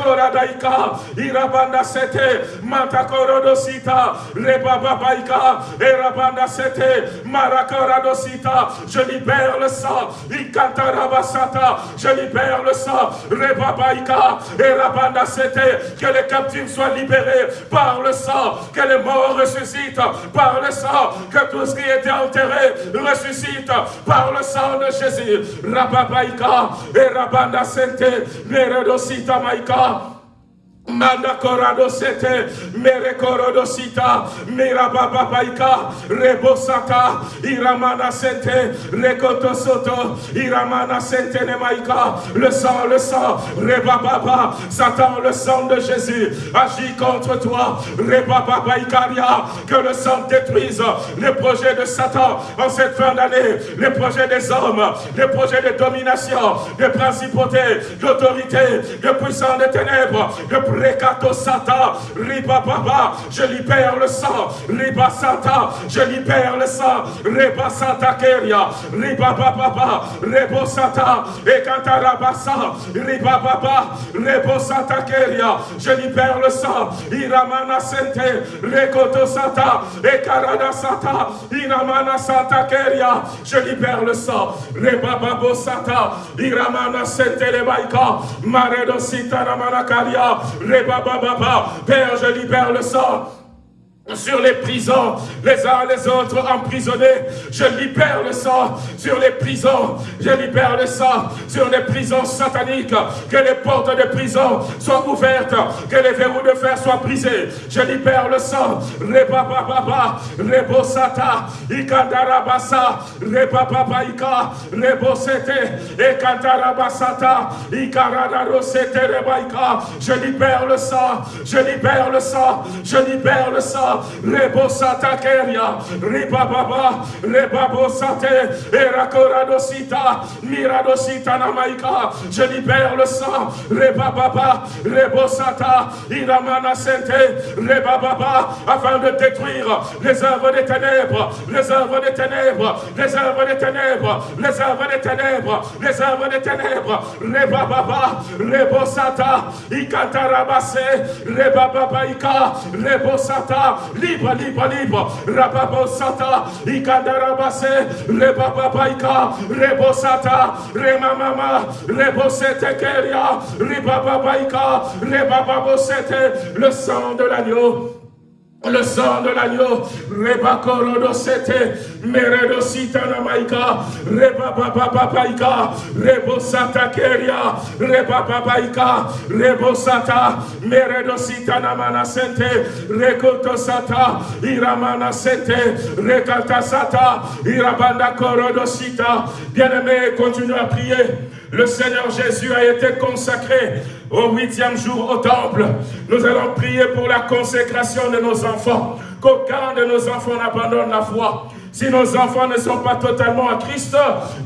Mareko Koradaika, Irabanda Sete, Matakorodosita, Rebababaika, Irabanda Sete, Marakoradosita, je libère le sang, Ikantarabasata, je libère le sang, Rebabaika, Irabanda Sete, que les captifs soient libérés par le sang, que les morts ressuscitent par le sang, que tout ce qui était enterré ressuscite par le sang de Jésus. Rababaika, et Rabanda Sete, Meredosita Maika, love. Corado sete, mere corado sita, mira bababaika, rebosata, iramana sente, rekoto soto, iramana sente nemaika, le sang, le sang, rebababa, Satan, le sang de Jésus, agit contre toi, rebababaikaria, que le sang détruise les projets de Satan en cette fin d'année, les projets des hommes, les projets de domination, de principautés, d'autorité, de puissance des ténèbres, de Rekato Sata, Riba Baba, je libère le sang, Riba Santa, je libère le sang, Riba Santa Keria, Riba Baba, Rebo Sata, Ekantarabasa, Riba Baba, Rebo Santa Keria, je libère le sang, Iramana Sente, Rekoto Sata, Ekarada Sata, Iramana Santa Keria, je libère le sang, Reba Babo Sata, Iramana Sente Lebaika, Maredo Sita Ramana Karia, Père, je libère le sang sur les prisons, les uns les autres emprisonnés. Je libère le sang sur les prisons. Je libère le sang sur les prisons sataniques. Que les portes de prison soient ouvertes. Que les verrous de fer soient brisés. Je libère le sang. Reba baba, rebo sata, ikandarabasa, reba baba ika, rebo sete, ikandarabasata, ikaradaro rebaika. Je libère le sang. Je libère le sang. Je libère le sang. Rebo Sata Keria, Ribababa, Rebabo Sate, Erakoradosita, Miradosita Namaika, je libère le sang, Rebababa, Rebo Sata, Iramana Sente, Rebababa, afin de détruire les œuvres des ténèbres, les œuvres des ténèbres, les œuvres des ténèbres, les œuvres des ténèbres, les œuvres des ténèbres, Rebababa, Rebo Sata, Ikantarabase, Rebababa Ika, Rebo Sata, libre, libre, libre. Rababo Sata, Ikadarabase, Rebababaika, Rebo Sata, Remamama, Rebo Sete Keria, Rebababaika, Rebababo Sete, le sang de l'agneau le sang de l'agneau, Reba Korodo Sete, Meredo Sitana Maika, Reba Baba Baika, Rebo Sata Keria, Reba Babaika, Rebo Sata, Meredo Sitana Mana Sente, Rekoto Sata, Iramana Sente, Rekata Sata, Irabanda Korodo Sita. Bien-aimé, continue à prier. Le Seigneur Jésus a été consacré au huitième jour au temple. Nous allons prier pour la consécration de nos enfants. Qu'aucun de nos enfants n'abandonne la foi Si nos enfants ne sont pas totalement à Christ,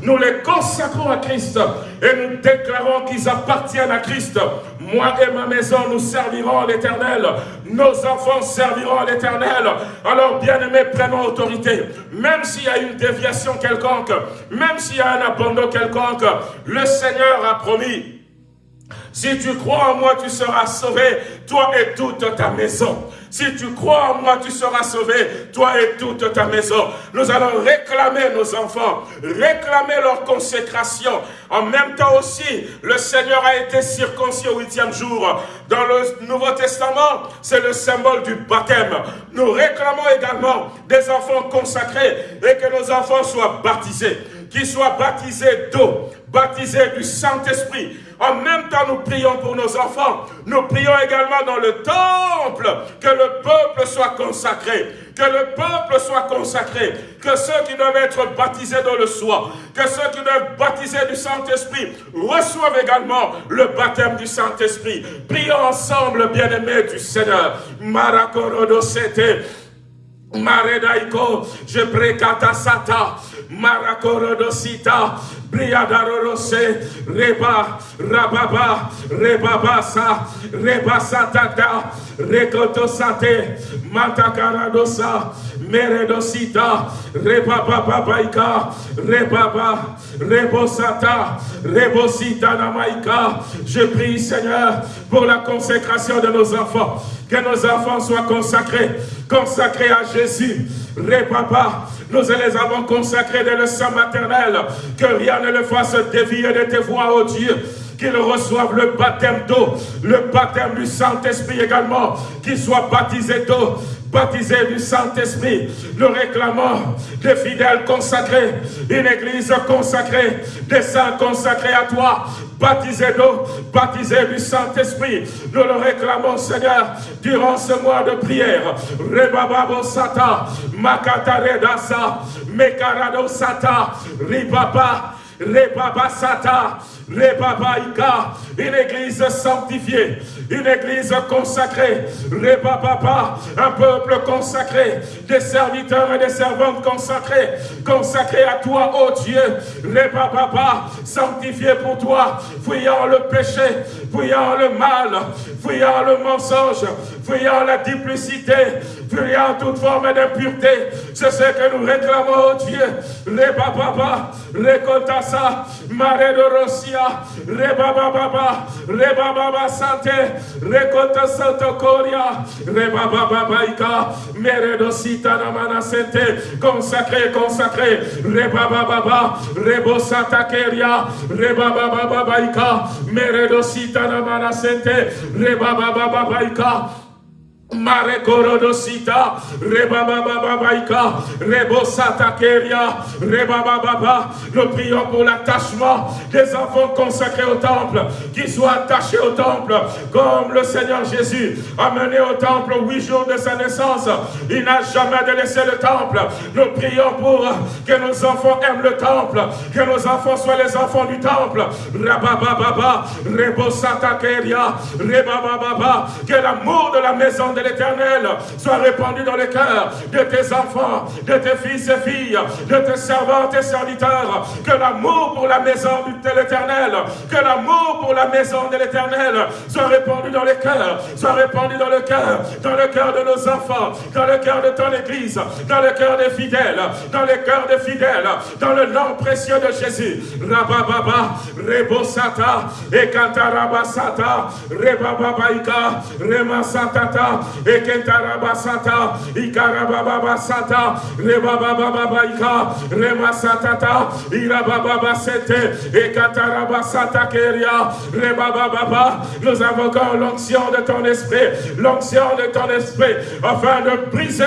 nous les consacrons à Christ et nous déclarons qu'ils appartiennent à Christ. Moi et ma maison, nous servirons l'Éternel. Nos enfants serviront l'Éternel. Alors, bien-aimés, prenons autorité. Même s'il y a une déviation quelconque, même s'il y a un abandon quelconque, le Seigneur a promis si tu crois en moi, tu seras sauvé, toi et toute ta maison. Si tu crois en moi, tu seras sauvé, toi et toute ta maison. Nous allons réclamer nos enfants, réclamer leur consécration. En même temps aussi, le Seigneur a été circoncis au huitième jour. Dans le Nouveau Testament, c'est le symbole du baptême. Nous réclamons également des enfants consacrés et que nos enfants soient baptisés, qu'ils soient baptisés d'eau, baptisés du Saint-Esprit, en même temps, nous prions pour nos enfants. Nous prions également dans le temple que le peuple soit consacré. Que le peuple soit consacré. Que ceux qui doivent être baptisés dans le soir, que ceux qui doivent être baptisés du Saint-Esprit reçoivent également le baptême du Saint-Esprit. Prions ensemble, bien-aimés du Seigneur. Marakorodosete. Maredaiko, je sata, marakorodosita, briadarorose, reba, rababa, rebabasa, rebasatata, rekotosate, matakaradosa, meredosita, rebabababaika, rebaba, rebosata, rebosita namaika. Je prie Seigneur pour la consécration de nos enfants, que nos enfants soient consacrés, consacrés à Jésus. Répapa, nous les avons consacrés dans le sang maternel, que rien ne le fasse dévier de tes voix, oh Dieu qu'ils reçoivent le baptême d'eau, le baptême du Saint-Esprit également, qu'ils soient baptisés d'eau, baptisés du Saint-Esprit. Nous réclamons des fidèles consacrés, une église consacrée, des saints consacrés à toi, baptisés d'eau, baptisés du Saint-Esprit. Nous le réclamons, Seigneur, durant ce mois de prière. Rebababo Sata, Makata Redasa, Mekarado Sata, Ribaba, Rebabasata, Rebabaïka, une église sanctifiée, une église consacrée, Rebababa, un peuple consacré, des serviteurs et des servantes consacrés, consacrés à toi, ô oh Dieu, Rebababa, sanctifié pour toi, fuyant le péché, fuyant le mal, fuyant le mensonge, fuyant la duplicité, fuyant toute forme d'impureté. C'est ce que nous réclamons, oh Dieu. Rebababa, Rekotasa, Mare de Rosia, Rebababa, Rebababa Sante, Rekota Santo Koria, Rebababa Ika, Mere Dosita Namana Sente, consacré, consacré, Rebababa, Rebo Santa Keria, Rebababa Ika, Mere Dosita Namana Sente, Rebababa Ika, Mare korodosita, rebabababaika, rebosata keria, rebababa. Nous prions pour l'attachement des enfants consacrés au temple, qui soient attachés au temple, comme le Seigneur Jésus a mené au temple huit jours de sa naissance. Il n'a jamais délaissé le temple. Nous prions pour que nos enfants aiment le temple, que nos enfants soient les enfants du temple. Rabababa, rebosata keria, rebababa, que l'amour de la maison de l'Éternel soit répandu dans les cœurs de tes enfants, de tes fils et filles, de tes servantes et serviteurs. Que l'amour pour la maison de l'Éternel, que l'amour pour la maison de l'Éternel soit répandu dans les cœurs, soit répandu dans le cœur, dans le cœur de nos enfants, dans le cœur de ton Église, dans le cœur des fidèles, dans les cœurs des fidèles, dans le nom précieux de Jésus. Rabababa, Rebosata, Ekantarabasata, Rebababaika, Remasatata, Ekentarabasata, Ikarabababasata, Rebabababaika, Remasatata, Irabababasete, Ekatarabasata Keria, Rebababa. Nous invoquons l'onction de ton esprit, l'onction de ton esprit, afin de briser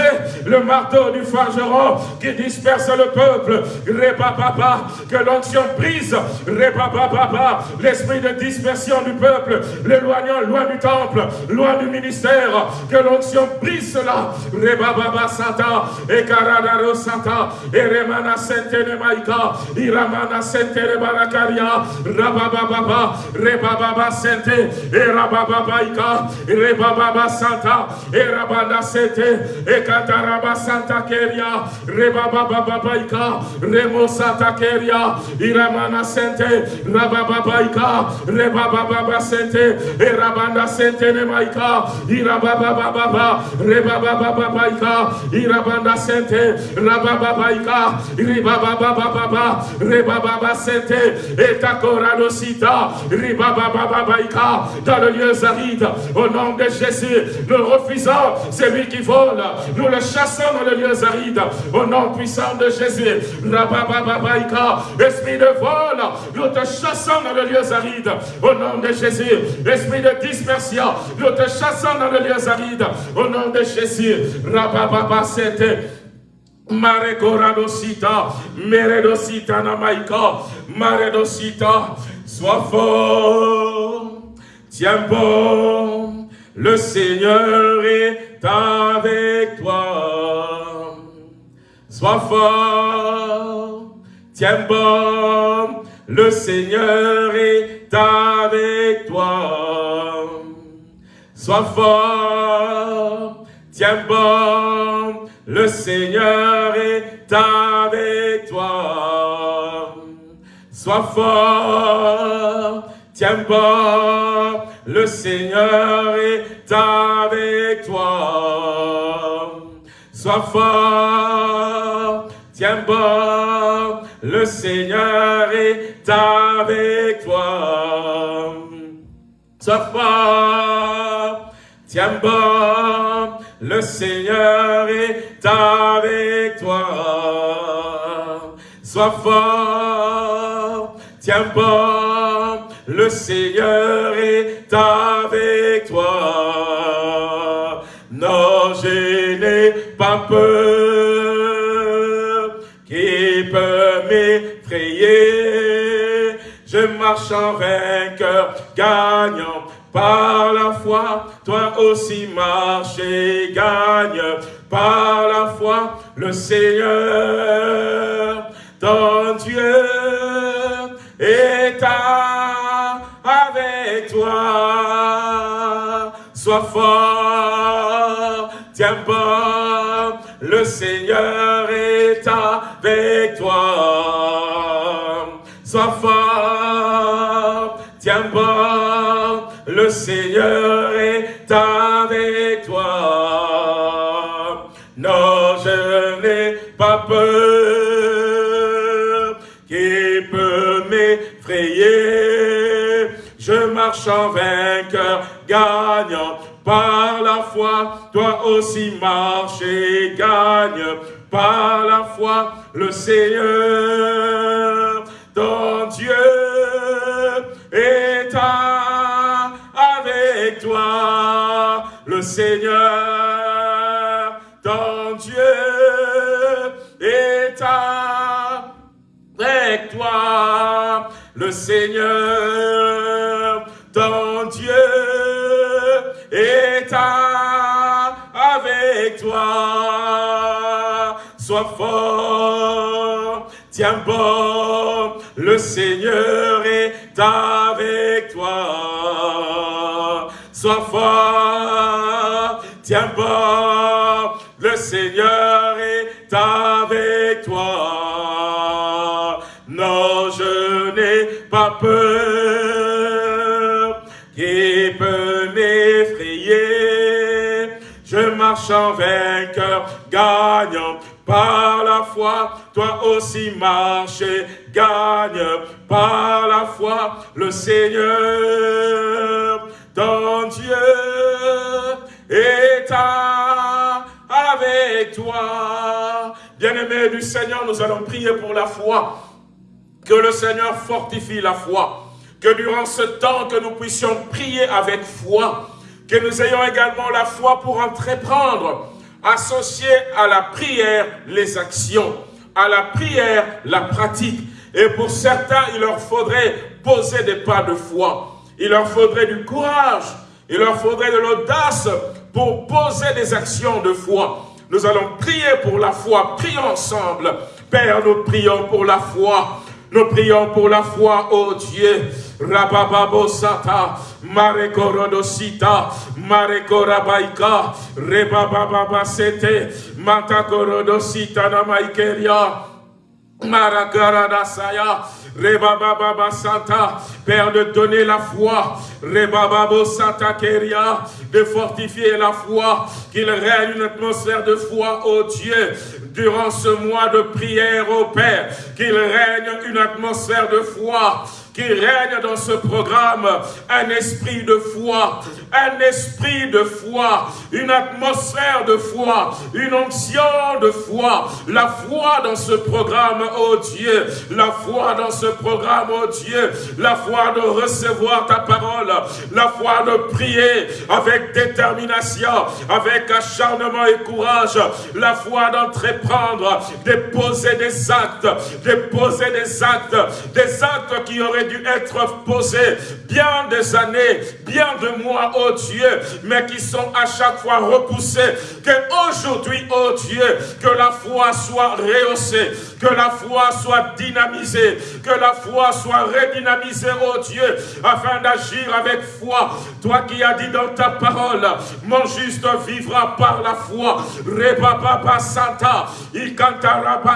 le marteau du forgeron qui disperse le peuple. Rebababa, que l'onction brise, Rebababa, l'esprit de dispersion du peuple, l'éloignant loin du temple, loin du ministère, que l'onction brise cela. Rebababa Sata, Ekaradaro Sata, Eremana Sentene Maika, Iramana Sentene Barakaria, Rabababa, Rebababa Sente, Erabababaika, Rebababa Santa, Erabanda Sente, Ekataraba Santa Keria, Rebabababaika, Remo Santa Keria, Iramana Sente, Rabababaika, Rebababa Sente, Erabanda Sente Nemaika, Irabababa, Rebabababaika, Irabanda Sente, Rabababaika, Ribabababa, Rebababa Sente, Etakoradosita, Ribabababaika, dans le lieu aride, au nom de Jésus, nous refusons celui qui vole, nous le chassons dans le lieu aride, au nom puissant de Jésus, esprit de vol, nous te chassons dans le lieu aride, au nom de Jésus, esprit de dispersion, nous te chassons dans le lieu au nom de Jésus, Rabababa Sente, Marekoradosita, Meredosita Namaika, Maredosita, sois fort, tiens bon, le Seigneur est avec toi. Sois fort, tiens bon, le Seigneur est avec toi. Sois fort, tiens bon, le Seigneur est avec toi. Sois fort, tiens bon, le Seigneur est avec toi. Sois fort, tiens bon, le Seigneur est avec toi. Sois fort, tiens bon, le Seigneur est avec toi. Sois fort, tiens bon, le Seigneur est avec toi. Non, je n'ai pas peur, qui peut m'effrayer? Je marche en vainqueur, gagnant par la foi, toi aussi marche et gagne. Par la foi, le Seigneur, ton Dieu, est avec toi. Sois fort, tiens bon, le Seigneur est avec toi. Sois fort, tiens bon, le Seigneur est avec toi. Non, je n'ai pas peur, qui peut m'effrayer? Je marche en vainqueur, gagnant par la foi. Toi aussi marche et gagne par la foi. Le Seigneur, ton Dieu, est Le Seigneur, ton Dieu, est avec toi. Le Seigneur, ton Dieu, est avec toi. Sois fort, tiens bon, le Seigneur est avec toi. Sois fort, tiens bon, le Seigneur est avec toi. Non, je n'ai pas peur, qui peut m'effrayer? Je marche en vainqueur, gagnant par la foi. Toi aussi marche et gagne par la foi. Le Seigneur, ton Dieu, est avec toi. Bien-aimés du Seigneur, nous allons prier pour la foi. Que le Seigneur fortifie la foi. Que durant ce temps, que nous puissions prier avec foi. Que nous ayons également la foi pour entreprendre, associer à la prière les actions, à la prière la pratique. Et pour certains, il leur faudrait poser des pas de foi. Il leur faudrait du courage, il leur faudrait de l'audace pour poser des actions de foi. Nous allons prier pour la foi. Prions ensemble. Père, nous prions pour la foi. Nous prions pour la foi, oh Dieu. Rabababosata, Marekorodosita, Marekorabaika, Rebabababasete, Matakorodosita Namaikeria, Marakaradasaya, Rebababa Santa, Père de donner la foi, Rebababo Santa Keria, de fortifier la foi, qu'il règne une atmosphère de foi, ô Dieu, durant ce mois de prière, ô Père, qu'il règne une atmosphère de foi, qu'il règne dans ce programme un esprit de foi, un esprit de foi, une atmosphère de foi, une onction de foi, la foi dans ce programme, oh Dieu, la foi dans ce programme, oh Dieu, la foi de recevoir ta parole, la foi de prier avec détermination, avec acharnement et courage, la foi d'entreprendre, de poser des actes, de poser des actes, des actes qui auraient dû être posés bien des années, bien de mois, oh Dieu, mais qui sont à chaque fois repoussés. Que aujourd'hui, oh Dieu, que la foi soit rehaussée, que la foi soit dynamisée, que la foi soit redynamisée, oh Dieu, afin d'agir avec foi. Toi qui as dit dans ta parole, mon juste vivra par la foi. Rebaba Santa,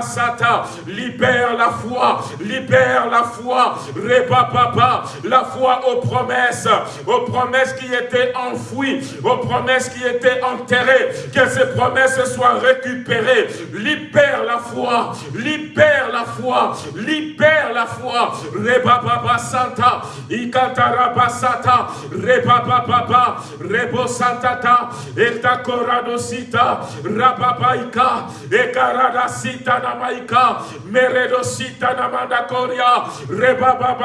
Santa, libère la foi, libère la foi. Rebaba, la foi aux promesses, aux promesses qui étaient enfouies, aux promesses qui étaient enterrées, que ces promesses soient récupérées. Libère la foi, libère la foi, libère la foi. Rebaba Santa, Ikantaraba Santa, Rebaba Baba, Rebo Santata, Etakoradosita, Rababaika, Ekarada Sita Namaika, Meredosita Namandakoria, Rebaba Babaika,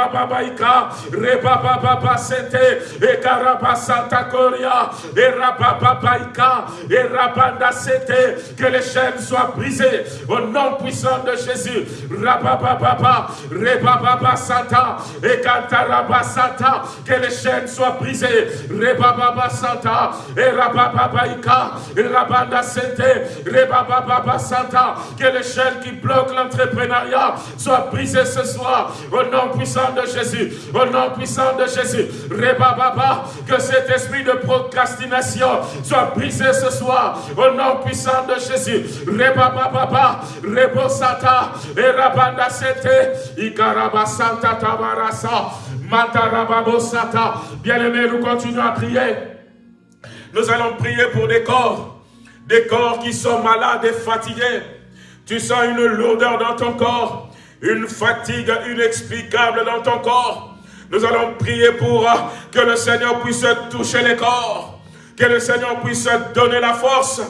Rebaba Baba Sete, Ekaraba Santa Koria, Erababaika, Erabanda Sete, que les chaînes soient brisées au nom puissant de Jésus. Rabababa, Rebaba Santa, Ekantaraba Santa, que les chaînes soient brisées. Rebaba Santa, Erababaika, Rabanda Sete, Rebaba Santa, que les chaînes qui bloquent l'entrepreneuriat soient brisées ce soir. Au nom puissant de Jésus, au nom puissant de Jésus. Rebaba, que cet esprit de procrastination soit brisé ce soir. Au nom puissant de Jésus. Rebaba, Rebo Santa, Erabanda Sete, Ikaraba Santa Tabarasa, Matarababo Sata. Bien-aimés, nous continuons à prier. Nous allons prier pour des corps, des corps qui sont malades et fatigués. Tu sens une lourdeur dans ton corps, une fatigue inexplicable dans ton corps. Nous allons prier pour que le Seigneur puisse toucher les corps, que le Seigneur puisse donner la force,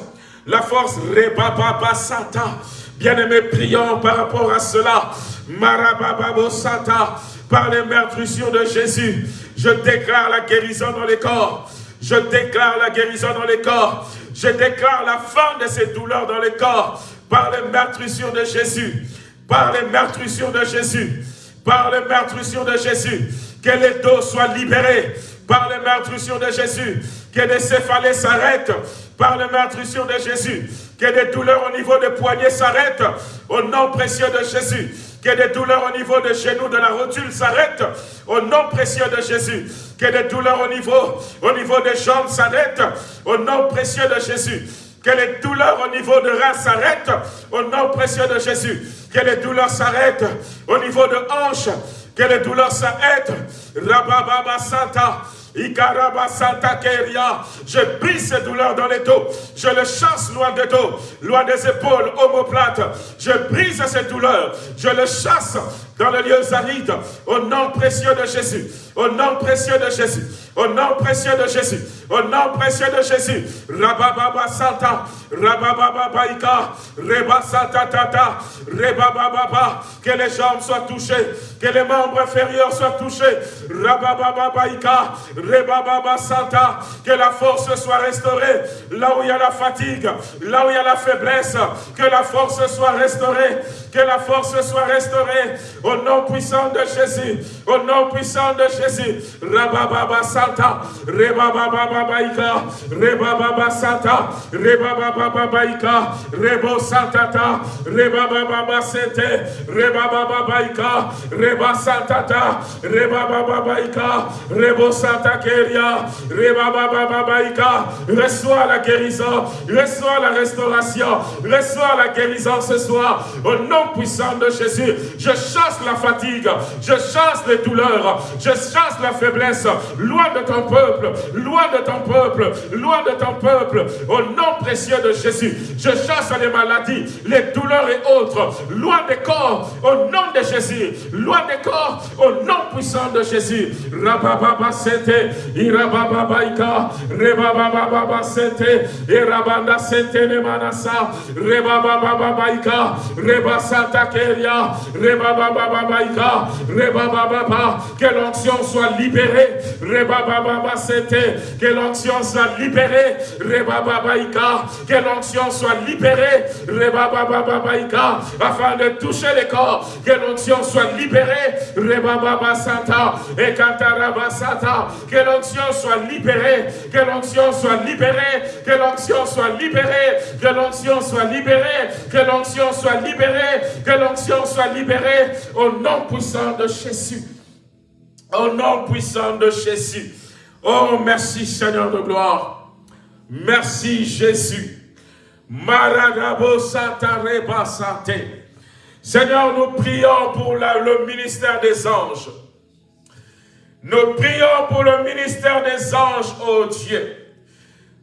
la force Rebaba Sata. Bien-aimés, prions par rapport à cela. Marababa Sata, par les meurtrissures de Jésus, je déclare la guérison dans les corps. Je déclare la guérison dans les corps. Je déclare la fin de ces douleurs dans les corps. Par les meurtrissures de Jésus. Par les meurtrissures de Jésus. Par les meurtrissures de Jésus. Que les dos soient libérés. Par les meurtrissures de Jésus. Que les céphalées s'arrêtent. Par les meurtrissures de Jésus. Que des douleurs au niveau des poignets s'arrêtent. Au nom précieux de Jésus. Que des douleurs au niveau des genoux, de la rotule s'arrêtent. Au nom précieux de Jésus. Que des douleurs au niveau, au niveau des jambes s'arrêtent. Au nom précieux de Jésus. Que les douleurs au niveau de reins s'arrêtent. Au nom précieux de Jésus. Que les douleurs s'arrêtent au niveau de hanches. Que les douleurs s'arrêtent. Rabababa Santa. Ikaraba Santa Keria. Je brise ces douleurs dans les dos. Je le chasse loin des dos, loin des épaules, omoplates. Je brise ces douleurs. Je le chasse dans les lieux arides. Au nom précieux de Jésus. Au nom précieux de Jésus. Au nom précieux de Jésus. Au nom précieux de Jésus. Rabababa Santa. Rabababa Tata. Rebababa. Que les jambes soient touchées. Que les membres inférieurs soient touchés. Rabababa. Que la force soit restaurée. Là où il y a la fatigue. Là où il y a la faiblesse. Que la force soit restaurée. Que la force soit restaurée. Au nom puissant de Jésus. Au nom puissant de Jésus. Rabababa Rebababa Baika, Rebababa Santa, Rebababa Baika, Rebo Santata, Rebababa Sete, Rebababa Baika, Reba Santata, Rebababa Baika, Rebo Santa Keria, Rebababa Baika, reçois la guérison, reçois la restauration, reçois la guérison ce soir, au nom puissant de Jésus. Je chasse la fatigue, je chasse les douleurs, je chasse la faiblesse, loin de ton peuple, loin de ton peuple, loin de ton peuple, au nom précieux de Jésus. Je chasse les maladies, les douleurs et autres, loin des corps, au nom de Jésus, loin des corps, au nom puissant de Jésus. Rabababa sete, irababa ika, rebababa sete, irabanda sete ne manasa, rebababa ika, rebasata keria, rebababa ika, rebababa, que l'onction soit libérée, rebababa sete, que l'onction soit libérée, rebababa ika, que l'onction soit libérée, rebababa ika, afin de toucher les corps, que l'onction soit libérée, rebababa santa, et santa, que l'onction soit libérée, que l'onction soit libérée, que l'onction soit libérée, que l'onction soit libérée, que l'onction soit libérée, que l'onction soit libérée, au nom puissant de Jésus. Au nom puissant de Jésus. Oh, merci Seigneur de gloire. Merci Jésus. Maradabo Satareba Santé. Seigneur, nous prions pour le ministère des anges. Nous prions pour le ministère des anges, ô Dieu.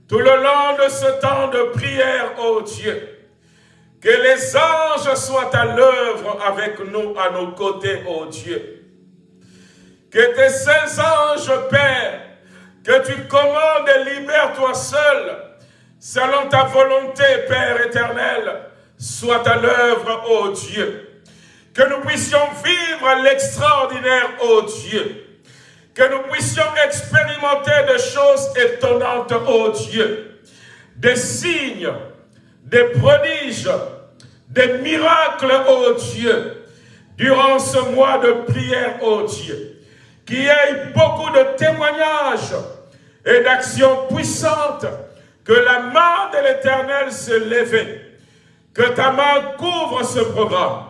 Tout le long de ce temps de prière, ô Dieu, que les anges soient à l'œuvre avec nous, à nos côtés, ô Dieu. Que tes saints anges, Père, que tu commandes et libères toi seul, selon ta volonté, Père éternel, soient à l'œuvre, ô Dieu. Que nous puissions vivre l'extraordinaire, ô Dieu. Que nous puissions expérimenter des choses étonnantes, ô Dieu, des signes, des prodiges, des miracles, ô Dieu, durant ce mois de prière, ô Dieu, qu'il y ait beaucoup de témoignages et d'actions puissantes, que la main de l'Éternel se lève, que ta main couvre ce programme,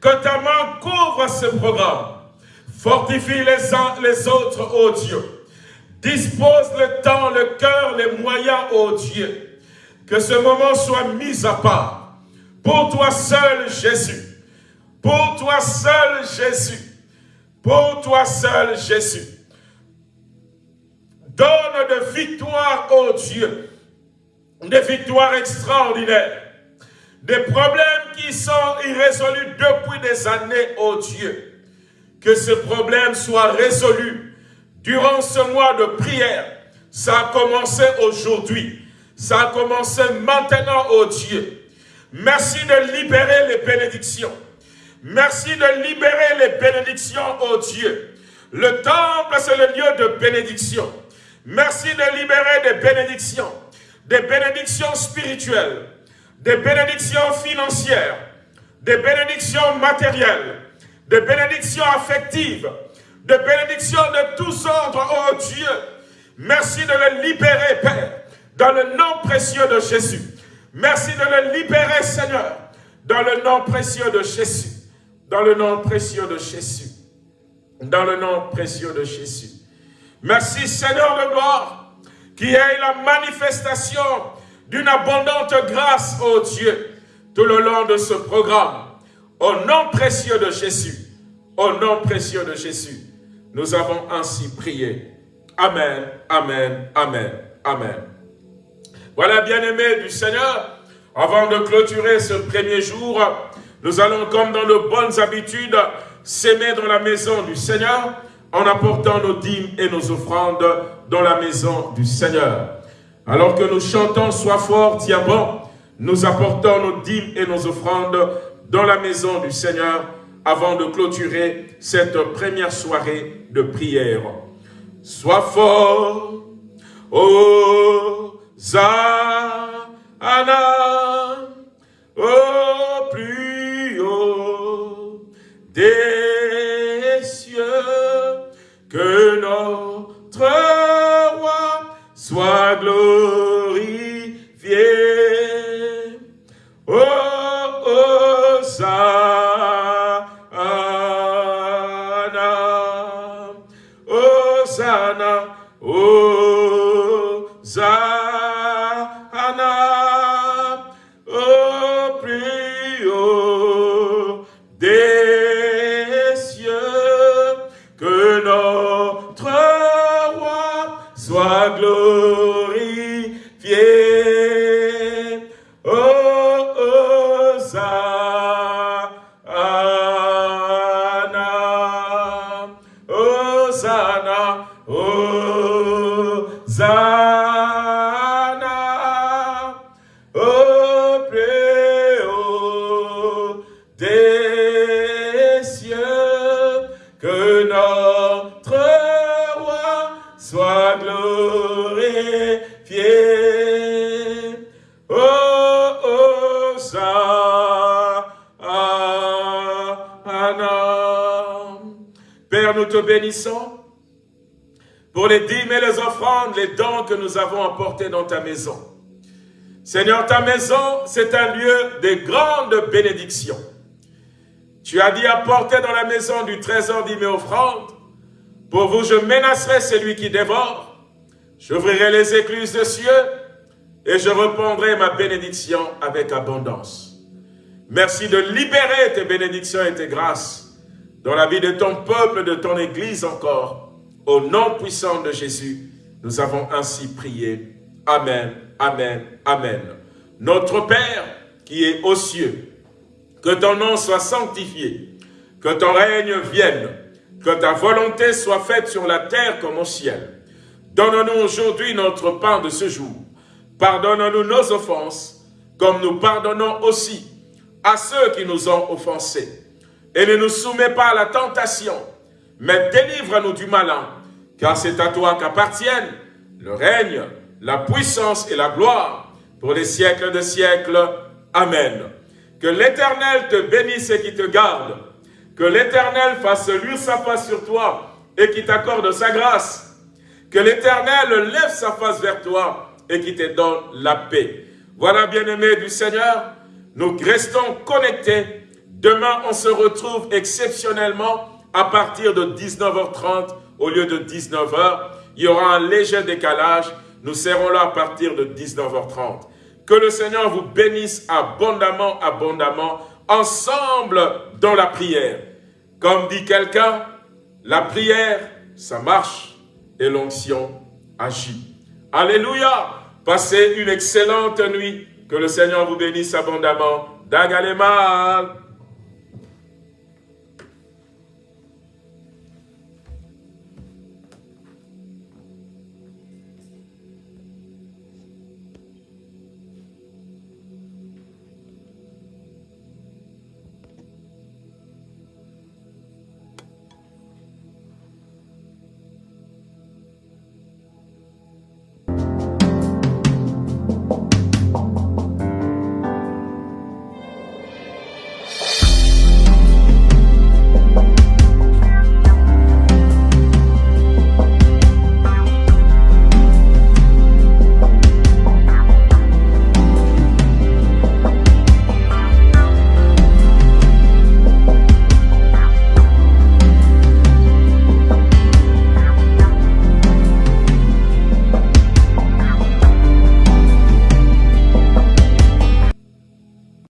que ta main couvre ce programme, Fortifie les uns les autres, ô Dieu. Dispose le temps, le cœur, les moyens, ô Dieu. Que ce moment soit mis à part. Pour toi seul, Jésus. Pour toi seul, Jésus. Pour toi seul, Jésus. Donne de victoire, ô Dieu. Des victoires extraordinaires. Des problèmes qui sont irrésolus depuis des années, ô Dieu que ce problème soit résolu durant ce mois de prière. Ça a commencé aujourd'hui. Ça a commencé maintenant, oh Dieu. Merci de libérer les bénédictions. Merci de libérer les bénédictions, oh Dieu. Le temple, c'est le lieu de bénédiction. Merci de libérer des bénédictions, des bénédictions spirituelles, des bénédictions financières, des bénédictions matérielles, de bénédictions affectives, de bénédictions de tous ordres, oh Dieu. Merci de le libérer, Père, dans le nom précieux de Jésus. Merci de le libérer, Seigneur, dans le nom précieux de Jésus. Dans le nom précieux de Jésus. Dans le nom précieux de Jésus. Merci, Seigneur de gloire, qui ait la manifestation d'une abondante grâce, oh Dieu, tout le long de ce programme. Au nom précieux de Jésus, au nom précieux de Jésus, nous avons ainsi prié. Amen, Amen, Amen, Amen. Voilà, bien-aimés du Seigneur, avant de clôturer ce premier jour, nous allons, comme dans nos bonnes habitudes, s'aimer dans la maison du Seigneur, en apportant nos dîmes et nos offrandes dans la maison du Seigneur. Alors que nous chantons « Sois fort, tiens bon », nous apportons nos dîmes et nos offrandes dans la maison du Seigneur avant de clôturer cette première soirée de prière. Sois fort, ô Zana, au plus haut des que notre roi soit glorieux. Nous avons apportés dans ta maison. Seigneur, ta maison, c'est un lieu de grande bénédiction. Tu as dit apporter dans la maison du trésor et offrandes. Pour vous, je menacerai celui qui dévore. J'ouvrirai les écluses des cieux et je répondrai ma bénédiction avec abondance. Merci de libérer tes bénédictions et tes grâces dans la vie de ton peuple, de ton Église encore. Au nom puissant de Jésus, nous avons ainsi prié. Amen, Amen, Amen. Notre Père qui est aux cieux, que ton nom soit sanctifié, que ton règne vienne, que ta volonté soit faite sur la terre comme au ciel. Donne-nous aujourd'hui notre pain de ce jour. Pardonne-nous nos offenses, comme nous pardonnons aussi à ceux qui nous ont offensés. Et ne nous soumets pas à la tentation, mais délivre-nous du malin, car c'est à toi qu'appartiennent le règne, la puissance et la gloire pour les siècles de siècles. Amen. Que l'Éternel te bénisse et qui te garde. Que l'Éternel fasse luire sa face sur toi et qui t'accorde sa grâce. Que l'Éternel lève sa face vers toi et qui te donne la paix. Voilà, bien-aimés du Seigneur, nous restons connectés. Demain, on se retrouve exceptionnellement à partir de 19h30 au lieu de 19h. Il y aura un léger décalage. Nous serons là à partir de 19h30. Que le Seigneur vous bénisse abondamment, abondamment, ensemble dans la prière. Comme dit quelqu'un, la prière, ça marche et l'onction agit. Alléluia Passez une excellente nuit. Que le Seigneur vous bénisse abondamment. Dagalemal